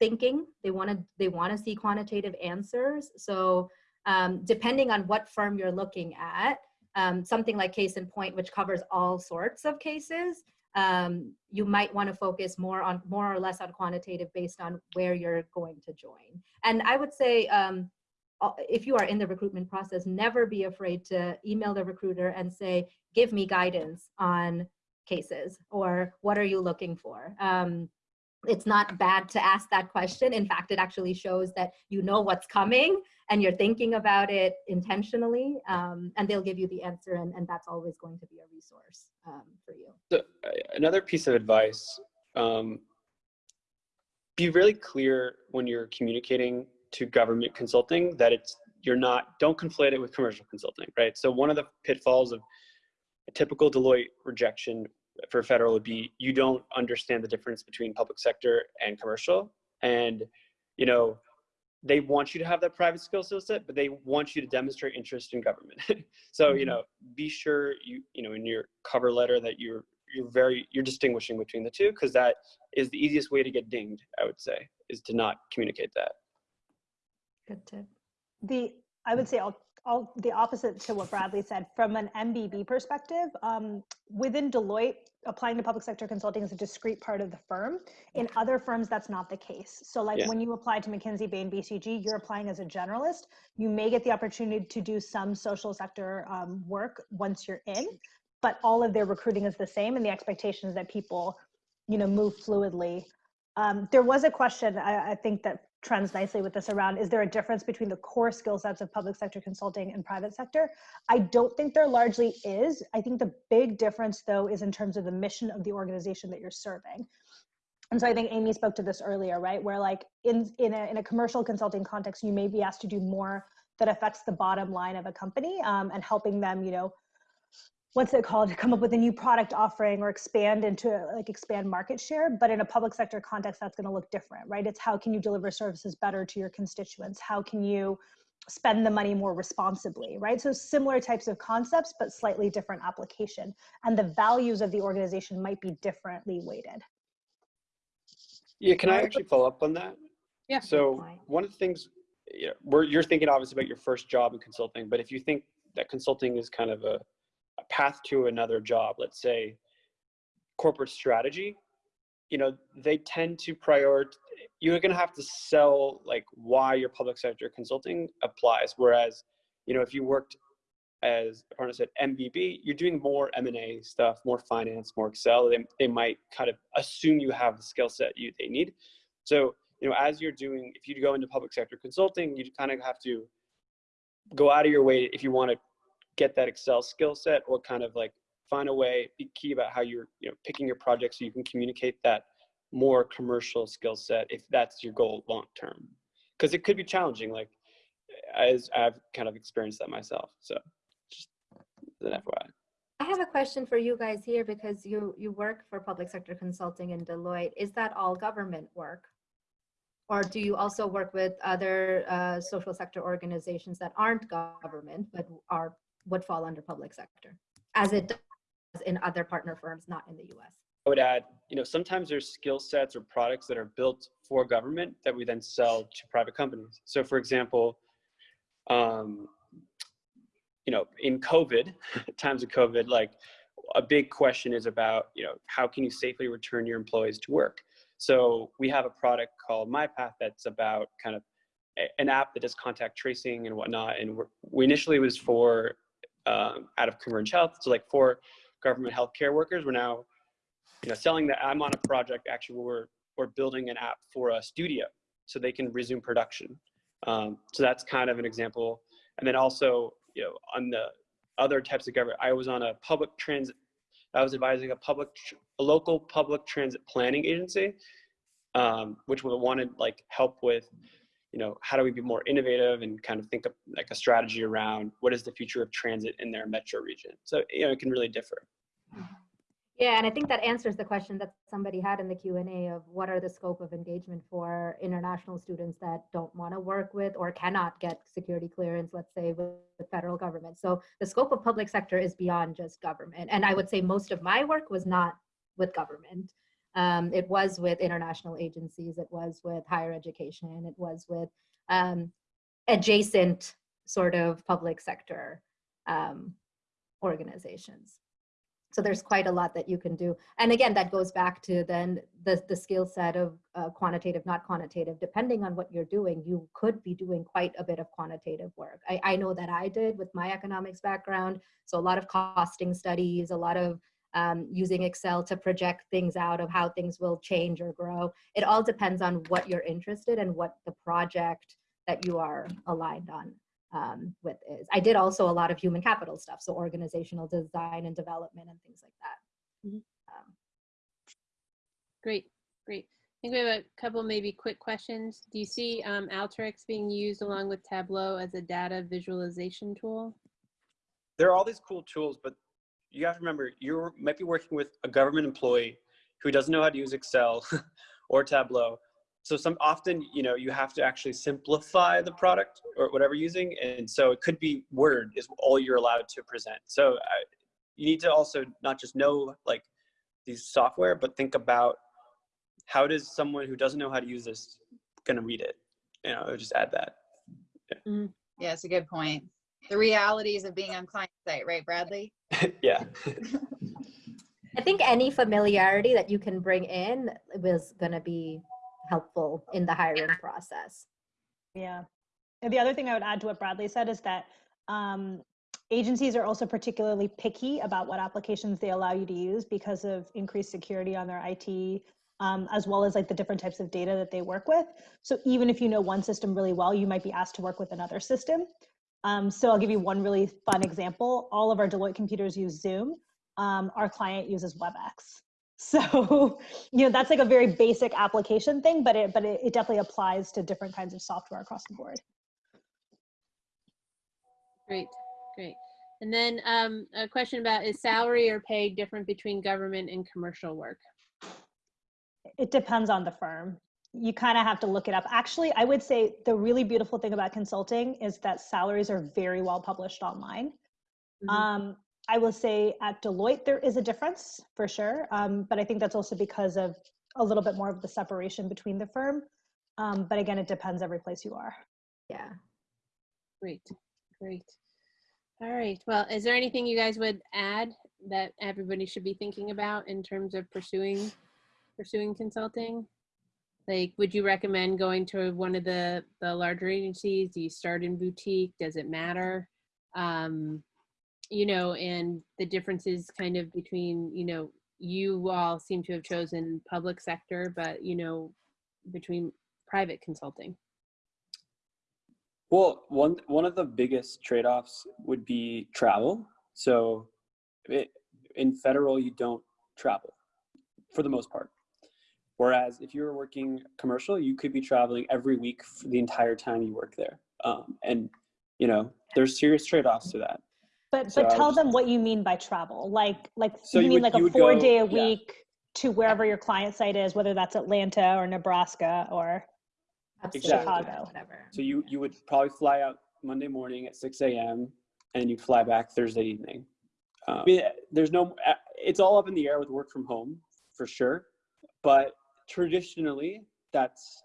Speaker 3: thinking they want to they want to see quantitative answers so um, depending on what firm you're looking at um, something like case in point which covers all sorts of cases um, you might want to focus more on more or less on quantitative based on where you're going to join. And i would say um, if you are in the recruitment process never be afraid to email the recruiter and say give me guidance on cases or what are you looking for? Um, it's not bad to ask that question. In fact, it actually shows that you know what's coming and you're thinking about it intentionally, um, and they'll give you the answer, and, and that's always going to be a resource um, for you.
Speaker 4: So, uh, another piece of advice um, be really clear when you're communicating to government consulting that it's you're not don't conflate it with commercial consulting right so one of the pitfalls of a typical deloitte rejection for federal would be you don't understand the difference between public sector and commercial and you know they want you to have that private skill set but they want you to demonstrate interest in government [LAUGHS] so you
Speaker 3: Mhm.
Speaker 4: know be sure you you know in your cover letter that you're you're very you're distinguishing between the two because that is the easiest way to get dinged i would say is to not communicate that
Speaker 3: Good tip.
Speaker 2: The, I would say all, all the opposite to what Bradley said, from an MBB perspective, um, within Deloitte, applying to public sector consulting is a discrete part of the firm. In other firms, that's not the case. So like
Speaker 4: Yeah.
Speaker 2: when you apply to McKinsey, Bain, BCG, you're applying as a generalist. You may get the opportunity to do some social sector um, work once you're in, but all of their recruiting is the same and the expectation is that people, you know, move fluidly. Um, there was a question, I, I think that trends nicely with this around, is there a difference between the core skill sets of public sector consulting and private sector? I don't think there largely is. I think the big difference though is in terms of the mission of the organization that you're serving. And so I think Amy spoke to this earlier, right? Where like in, in, a, in a commercial consulting context, you may be asked to do more that affects the bottom line of a company um, and helping them, you know, what's it called to come up with a new product offering or expand into like expand market share but in a public sector context that's going to look different right it's how can you deliver services better to your constituents how can you spend the money more responsibly, right? So similar types of concepts, but slightly different application. And the values of the organization might be differently weighted.
Speaker 4: Yeah, can I actually follow up on that?
Speaker 1: Yeah.
Speaker 4: So
Speaker 3: Fine.
Speaker 4: one of the things, you know, we're, you're thinking obviously about your first job in consulting, but if you think that consulting is kind of a, a path to another job, let's say corporate strategy, you know, they tend to prioritize, you're going to have to sell like why your public sector consulting applies. Whereas, you know, if you worked as a partner said MBB, you're doing more M&A stuff, more finance, more Excel. They, they might kind of assume you have the skill set you they need. So, you know, as you're doing, if you go into public sector consulting, you kind of have to go out of your way if you want to get that Excel skill set or kind of like find a way, be key about how you're, you know, picking your projects so you can communicate that more commercial skill set if that's your goal long term. Because it could be challenging, like as I've kind of experienced that myself. So just an FYI.
Speaker 3: I have a question for you guys here because you, you work for public sector consulting in Deloitte. Is that all government work? Or do you also work with other uh, social sector organizations that aren't government but are would fall under public sector, as it does in other partner firms, not in the U.S.
Speaker 4: I would add, you know, sometimes there's skill sets or products that are built for government that we then sell to private companies. So for example, um, you know, in COVID, [LAUGHS] times of COVID, like a big question is about, you know, how can you safely return your employees to work? So we have a product called MyPath that's about kind of an app that does contact tracing and whatnot. And we initially was for um, out of Converge Health, so like for government healthcare workers. We're now you know, selling that I'm on a project actually where we're, we're building an app for a studio so they can resume production. Um, so that's kind of an example. And then also, you know, on the other types of government, I was on a public transit, I was advising a public, a local public transit planning agency, um, which wanted like help with, you know, how do we be more innovative and kind of think of like a strategy around what is the future of transit in their metro region. So, you know, it can really differ.
Speaker 3: Yeah, and I think that answers the question that somebody had in the Q and A of what are the scope of engagement for international students that don't want to work with or cannot get security clearance, let's say with the federal government. So the scope of public sector is beyond just government. And I would say most of my work was not with government. Um, it was with international agencies, it was with higher education, it was with um, adjacent sort of public sector um, organizations. So there's quite a lot that you can do. And again, that goes back to then the, the skill set of uh, quantitative, not quantitative. Depending on what you're doing, you could be doing quite a bit of quantitative work. I, I know that I did with my economics background. So a lot of costing studies, a lot of um, using Excel to project things out of how things will change or grow. It all depends on what you're interested in, and what the project that you are aligned on um, with is. I did also a lot of human capital stuff, so organizational design and development and things like that.
Speaker 1: Mhm.
Speaker 3: Um,
Speaker 1: Great, great. I think we have a couple maybe quick questions. Do you see um, Alteryx being used along with Tableau as a data visualization tool?
Speaker 4: there are all these cool tools, but you have to remember you might be working with a government employee who doesn't know how to use Excel [LAUGHS] or Tableau. So some often, you know, you have to actually simplify the product or whatever you're using, and so it could be Word is all you're allowed to present. So uh, you need to also not just know like these software, but think about how does someone who doesn't know how to use this going to read it? You know, just add that.
Speaker 5: Yeah, it's a good point. The realities of being on client site, right, Bradley? [LAUGHS]
Speaker 4: yeah.
Speaker 3: I think any familiarity that you can bring in was going to be helpful in the hiring process.
Speaker 2: Yeah. And the other thing I would add to what Bradley said is that um, agencies are also particularly picky about what applications they allow you to use because of increased security on their IT, um, as well as like the different types of data that they work with. So even if you know one system really well, you might be asked to work with another system. Um, so I'll give you one really fun example. All of our Deloitte computers use Zoom. Um, our client uses WebEx. [LAUGHS] So, you know, that's like a very basic application thing, but it, but it, it definitely applies to different kinds of software across the board.
Speaker 1: Great, great. And then um, a question about is salary or pay different between government and commercial work?
Speaker 2: It depends on the firm. You kind of have to look it up. Actually, I would say the really beautiful thing about consulting is that salaries are very well published online.
Speaker 1: Mhm.
Speaker 2: Um, I will say at Deloitte, there is a difference for sure. Um, but I think that's also because of a little bit more of the separation between the firm. Um, but again, it depends every place you are.
Speaker 3: Yeah.
Speaker 1: Great, great. All right. Well, is there anything you guys would add that everybody should be thinking about in terms of pursuing pursuing consulting? Like, would you recommend going to one of the the larger agencies? Do you start in boutique? Does it matter? Um, you know, and the differences kind of between you know you all seem to have chosen public sector, but you know between private consulting.
Speaker 4: Well, one one of the biggest trade-offs would be travel. So, it, in federal, you don't travel for the most part. Whereas if you're working commercial, you could be traveling every week for the entire time you work there. Um, and you know, there's serious trade-offs to that.
Speaker 2: But
Speaker 4: So
Speaker 2: but tell
Speaker 4: was-
Speaker 2: them what you mean by travel. Like like
Speaker 4: So
Speaker 2: you
Speaker 4: you
Speaker 2: mean
Speaker 4: would-
Speaker 2: like
Speaker 4: you
Speaker 2: a four
Speaker 4: go-
Speaker 2: day a
Speaker 4: yeah.
Speaker 2: week to wherever your client site is, whether that's Atlanta or Nebraska or
Speaker 3: Absolutely.
Speaker 2: Chicago.
Speaker 3: Whatever.
Speaker 4: So you you would probably fly out Monday morning at 6 a.m. and you'd fly back Thursday evening. Um, I mean, there's no, it's all up in the air with work from home for sure, but traditionally that's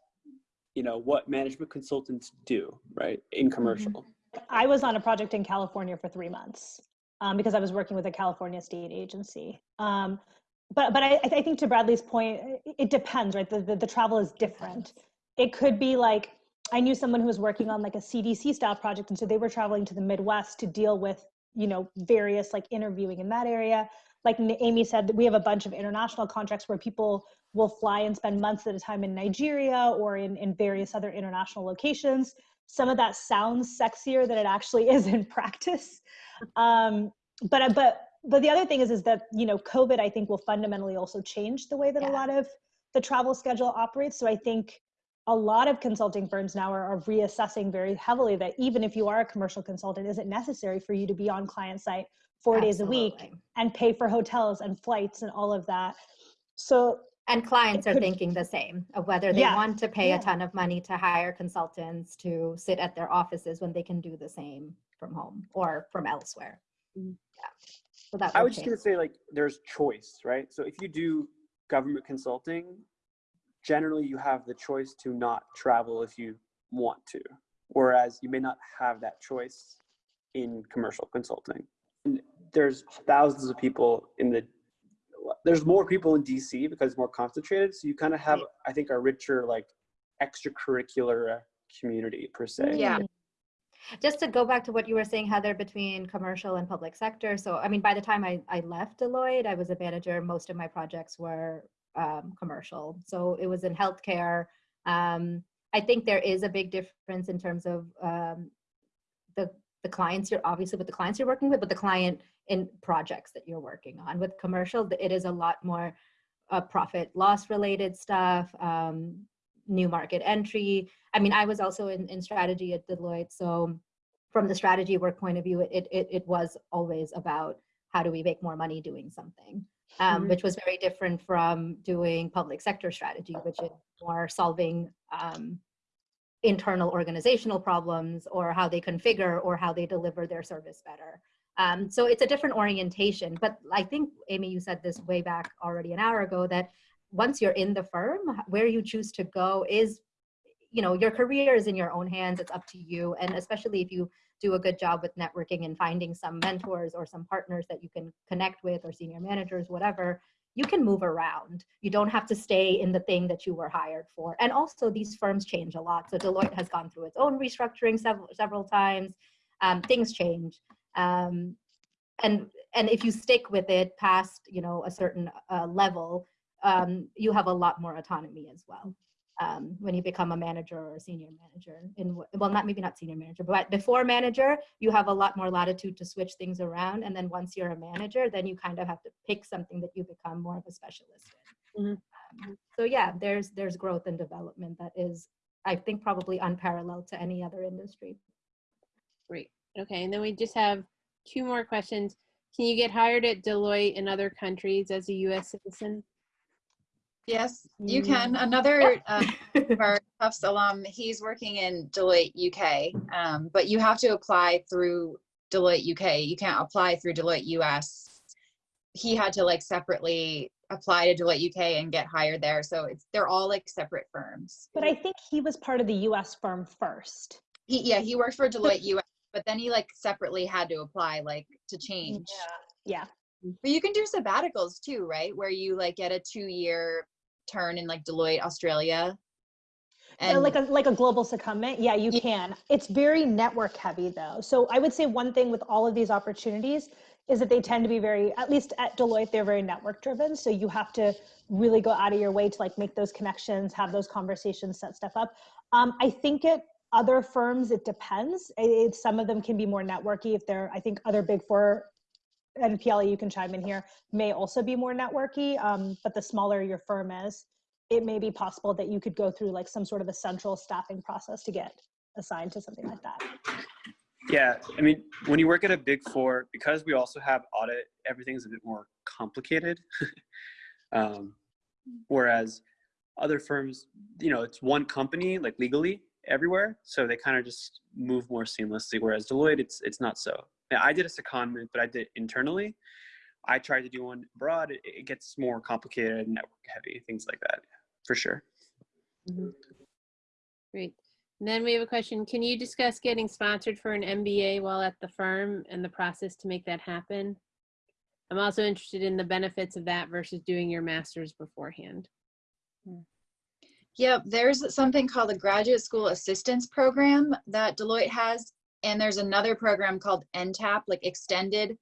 Speaker 4: you know what management consultants do, right? In commercial.
Speaker 2: I was on a project in California for three months um, because I was working with a California state agency. Um, but but I, I think to Bradley's point, it- it depends, right? The, the, the travel is different. It could be like I knew someone who was working on like a CDC style project, and so they were traveling to the Midwest to deal with you know various like interviewing in that area. Like Amy said, we have a bunch of international contracts where people will fly and spend months at a time in Nigeria or in, in various other international locations some of that sounds sexier than it actually is in [LAUGHS] practice. Um, but but but the other thing is is that you know COVID I think will fundamentally also change the way that a lot of the travel schedule operates. So I think a lot of consulting firms now are, are reassessing very heavily that even if you are a commercial consultant, is it necessary for you to be on client site four days a week and pay for hotels and flights and all of that? So
Speaker 3: And clients are thinking the same of whether they
Speaker 2: Yeah,
Speaker 3: want to pay
Speaker 2: yeah.
Speaker 3: a ton of money to hire consultants to sit at their offices when they can do the same from home or from elsewhere.
Speaker 1: Mm.
Speaker 3: Yeah. So that
Speaker 4: I
Speaker 3: will
Speaker 4: was just gonna say like there's choice, right? So if you do government consulting, generally you have the choice to not travel if you want to, whereas you may not have that choice in commercial consulting. And there's thousands of people in the there's more people in DC because it's more concentrated, so you kind of have I think a richer like extracurricular community per se.
Speaker 5: Yeah.
Speaker 3: Mm. Just to go back to what you were saying, Heather, between commercial and public sector. So, I mean, by the time I, I left Deloitte, I was a manager. Most of my projects were um, commercial. So it was in healthcare. Um, I think there is a big difference in terms of um, the the clients you're obviously with the clients you're working with, but the client in projects that you're working on. With commercial, it is a lot more uh, profit loss related stuff, um, new market entry. I mean, I was also in, in strategy at Deloitte. So from the strategy work point of view, it, it, it was always about how do we make more money doing something, um,
Speaker 1: Mhm.
Speaker 3: which was very different from doing public sector strategy, which is more solving um, internal organizational problems or how they configure or how they deliver their service better. Um, so it's a different orientation. But I think, Amy, you said this way back already an hour ago that once you're in the firm, where you choose to go is, you know, your career is in your own hands. It's up to you. And especially if you do a good job with networking and finding some mentors or some partners that you can connect with or senior managers, whatever, you can move around. You don't have to stay in the thing that you were hired for. And also, these firms change a lot. So Deloitte has gone through its own restructuring several several times. Um, things change, um, and and if you stick with it past you know a certain uh, level, um, you have a lot more autonomy as well. Um, when you become a manager or a senior manager, in well, not maybe not senior manager, but before manager, you have a lot more latitude to switch things around. And then once you're a manager, then you kind of have to pick something that you become more of a specialist in.
Speaker 1: Mhm.
Speaker 3: Um, so yeah, there's there's growth and development that is, I think, probably unparalleled to any other industry.
Speaker 1: Great. Okay, and then we just have two more questions. Can you get hired at Deloitte in other countries as a U.S. citizen?
Speaker 5: Yes, you
Speaker 3: Mm.
Speaker 5: can. Another uh, of our Tufts alum, he's working in Deloitte UK, um, but you have to apply through Deloitte UK. You can't apply through Deloitte US. He had to like separately apply to Deloitte UK and get hired there. So it's they're all like separate firms.
Speaker 2: But I think he was part of the US firm first.
Speaker 5: He yeah, he worked for Deloitte US, but then he like separately had to apply like to change.
Speaker 2: Yeah. Yeah.
Speaker 5: But you can do sabbaticals too, right? Where you like get a two year turn in like Deloitte, Australia.
Speaker 2: Uh, like a like a global secondment yeah you
Speaker 5: Yeah.
Speaker 2: can it's very network heavy though so i would say one thing with all of these opportunities is that they tend to be very at least at deloitte they're very network driven so you have to really go out of your way to like make those connections have those conversations set stuff up um, i think at other firms it depends It- some of them can be more networky if they're i think other big four and Piali, you can chime in here, may also be more networky. Um, but the smaller your firm is, it may be possible that you could go through like some sort of a central staffing process to get assigned to something like that.
Speaker 9: Yeah, I mean, when you work at a big four, because we also have audit, everything's a bit more complicated. [LAUGHS] um, whereas other firms, you know, it's one company, like legally everywhere, so they kind of just move more seamlessly. Whereas Deloitte, it's it's not so. Now, I did a secondment, but I did internally. I tried to do one abroad. It, it gets more complicated, network heavy, things like that, for sure. Mm-hmm.
Speaker 1: Great. And then we have a question. Can you discuss getting sponsored for an MBA while at the firm and the process to make that happen? I'm also interested in the benefits of that versus doing your master's beforehand. Hmm.
Speaker 5: Yep, there's something called the Graduate School Assistance Program that Deloitte has, and there's another program called NTAP, like Extended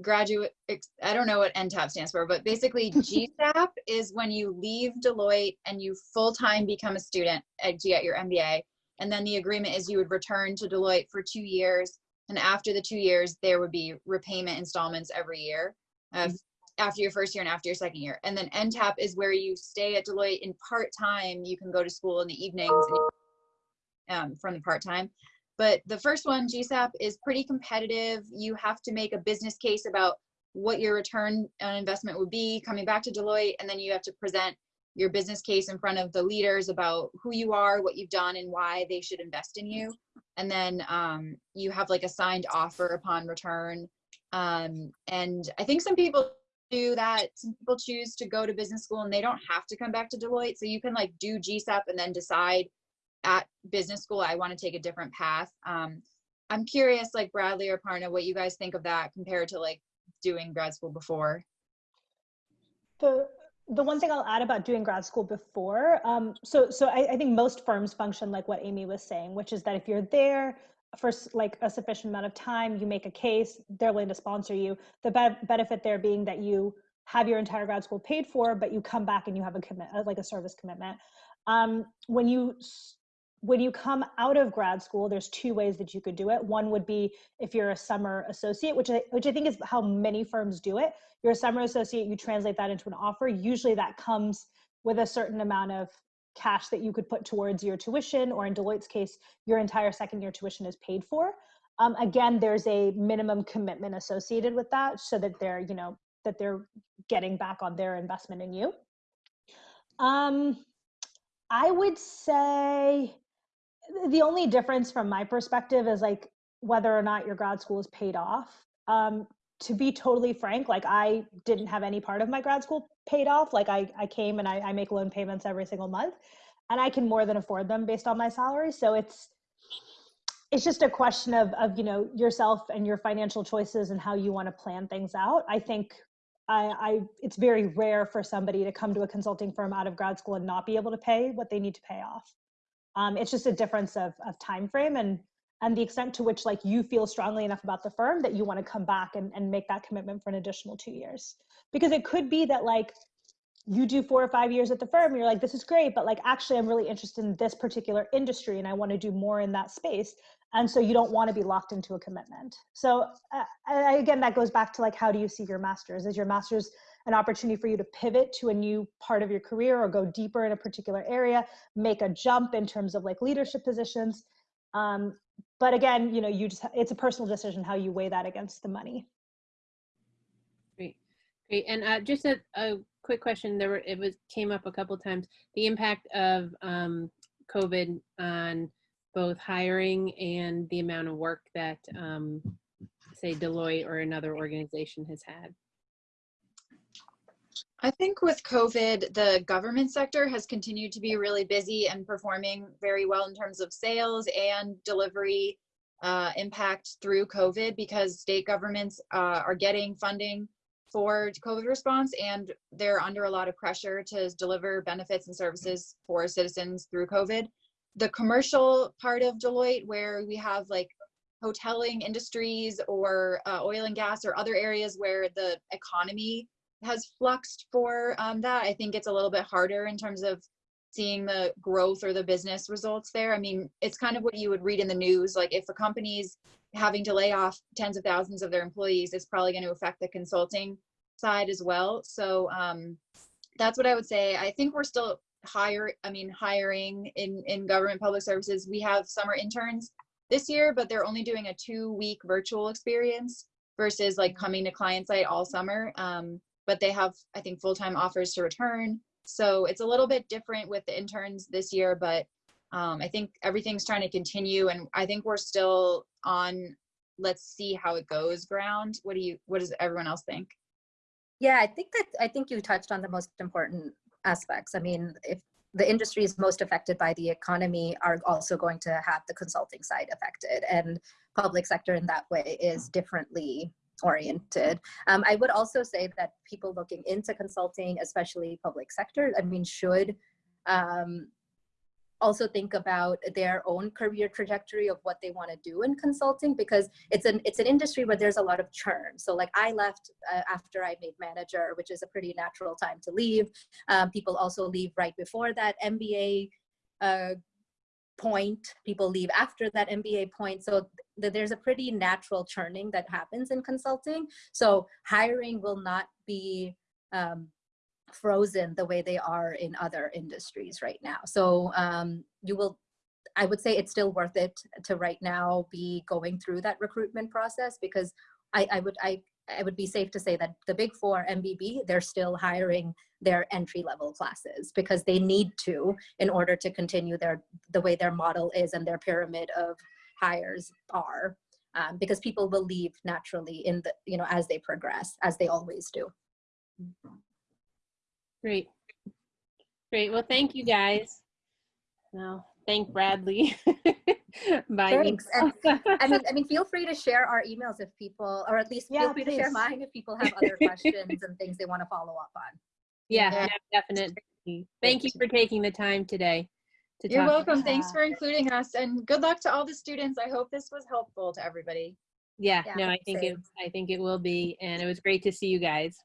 Speaker 5: Graduate. Ex, I don't know what NTAP stands for, but basically [LAUGHS] GSAP is when you leave Deloitte and you full time become a student at, to get your MBA, and then the agreement is you would return to Deloitte for two years, and after the two years there would be repayment installments every year. Uh, after your first year and after your second year. And then NTAP is where you stay at Deloitte in part time. You can go to school in the evenings and um, from the part time. But the first one, GSAP, is pretty competitive. You have to make a business case about what your return on investment would be coming back to Deloitte, and then you have to present your business case in front of the leaders about who you are, what you've done, and why they should invest in you. And then um, you have like a signed offer upon return. Um, and I think some people do that. Some people choose to go to business school and they don't have to come back to Deloitte. So you can like do GSAP and then decide at business school, I want to take a different path. Um, I'm curious, like Bradley or Parna, what you guys think of that compared to like doing grad school before.
Speaker 2: The the one thing I'll add about doing grad school before, um, so so I, I think most firms function like what Amy was saying, which is that if you're there for like a sufficient amount of time, you make a case, they're willing to sponsor you. The be- benefit there being that you have your entire grad school paid for, but you come back and you have a commit, uh, like a service commitment. Um, when you when you come out of grad school, there's two ways that you could do it. One would be if you're a summer associate, which I, which I think is how many firms do it. You're a summer associate, you translate that into an offer. Usually that comes with a certain amount of cash that you could put towards your tuition, or in Deloitte's case, your entire second year tuition is paid for. Um, again, there's a minimum commitment associated with that, so that they're, you know, that they're getting back on their investment in you. Um, I would say the only difference from my perspective is like whether or not your grad school is paid off. Um, to be totally frank, like I didn't have any part of my grad school paid off. Like I, I came and I, I make loan payments every single month and I can more than afford them based on my salary. So it's, it's just a question of, of, you know, yourself and your financial choices and how you want to plan things out. I think I, I, it's very rare for somebody to come to a consulting firm out of grad school and not be able to pay what they need to pay off. Um, it's just a difference of, of time frame and and the extent to which like you feel strongly enough about the firm that you want to come back and, and make that commitment for an additional two years. Because it could be that like you do four or five years at the firm you're like this is great but like actually i'm really interested in this particular industry and i want to do more in that space and so you don't want to be locked into a commitment. So uh, I- again that goes back to like how do you see your masters? Is your masters an opportunity for you to pivot to a new part of your career or go deeper in a particular area make a jump in terms of like leadership positions? Um, but again you know you just it's a personal decision how you weigh that against the money
Speaker 1: Great. Great. And uh, just a, a quick question. There were, it was, came up a couple times. The impact of um, COVID on both hiring and the amount of work that, um, say Deloitte or another organization has had.
Speaker 5: I think with COVID, the government sector has continued to be really busy and performing very well in terms of sales and delivery uh, impact through COVID because state governments uh, are getting funding for COVID response and they're under a lot of pressure to deliver benefits and services for citizens through COVID. The commercial part of Deloitte, where we have like hoteling industries or uh, oil and gas or other areas where the economy has fluxed for um, that. I think it's a little bit harder in terms of seeing the growth or the business results there. I mean, it's kind of what you would read in the news. Like if a company's having to lay off tens of thousands of their employees, it's probably going to affect the consulting side as well. So um, that's what I would say. I think we're still hire. I mean, hiring in in government public services. We have summer interns this year, but they're only doing a two week virtual experience versus like coming to client site all summer. Um, but they have, I think, full-time offers to return. So it's a little bit different with the interns this year, but um, I think everything's trying to continue. And I think we're still on, let's see how it goes ground. What do you, what does everyone else think?
Speaker 3: Yeah, I think that I think you touched on the most important aspects. I mean, if the industries most affected by the economy are also going to have the consulting side affected and public sector in that way is differently oriented. Um, I would also say that people looking into consulting, especially public sector, I mean, should um, also think about their own career trajectory of what they want to do in consulting because it's an it's an industry where there's a lot of churn. So like I left uh, after I made manager, which is a pretty natural time to leave. Um, people also leave right before that MBA uh, point. People leave after that MBA point. So there's a pretty natural churning that happens in consulting. So hiring will not be um, frozen the way they are in other industries right now. So um, you will, I would say it's still worth it to right now be going through that recruitment process because I, I would, I, I would be safe to say that the big four MBB, they're still hiring their entry level classes because they need to in order to continue their, the way their model is and their pyramid of hires are. Um, because people will leave naturally in the, you know, as they progress, as they always do.
Speaker 1: Great. Great. Well, thank you guys. Now, thank Bradley. [LAUGHS] by
Speaker 3: Thanks. And. I mean, I mean, feel free to share our emails if people, or at least
Speaker 2: Yeah,
Speaker 3: feel free to share mine if people have other [LAUGHS] questions and things they want to follow up on.
Speaker 1: yeah,
Speaker 5: Yeah.
Speaker 1: definitely. Thank you for taking the time today. To
Speaker 5: You're
Speaker 1: talk.
Speaker 5: welcome. Thanks for including us and good luck to all the students. I hope this was helpful to everybody.
Speaker 1: Yeah,
Speaker 3: Yeah,
Speaker 1: no, I think it. I think it will be, and it was great to see you guys.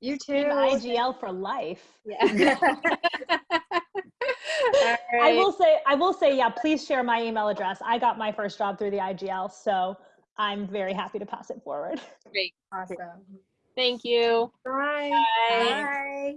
Speaker 5: You
Speaker 2: Team
Speaker 5: too.
Speaker 2: IGL for life.
Speaker 1: Yeah. [LAUGHS] [LAUGHS] All
Speaker 2: I will say, I will say, yeah, please share my email address. I got my first job through the IGL, so I'm very happy to pass it forward.
Speaker 1: Great.
Speaker 3: Awesome.
Speaker 1: Thank you.
Speaker 5: Bye.
Speaker 1: Bye.
Speaker 3: Bye.
Speaker 1: Bye.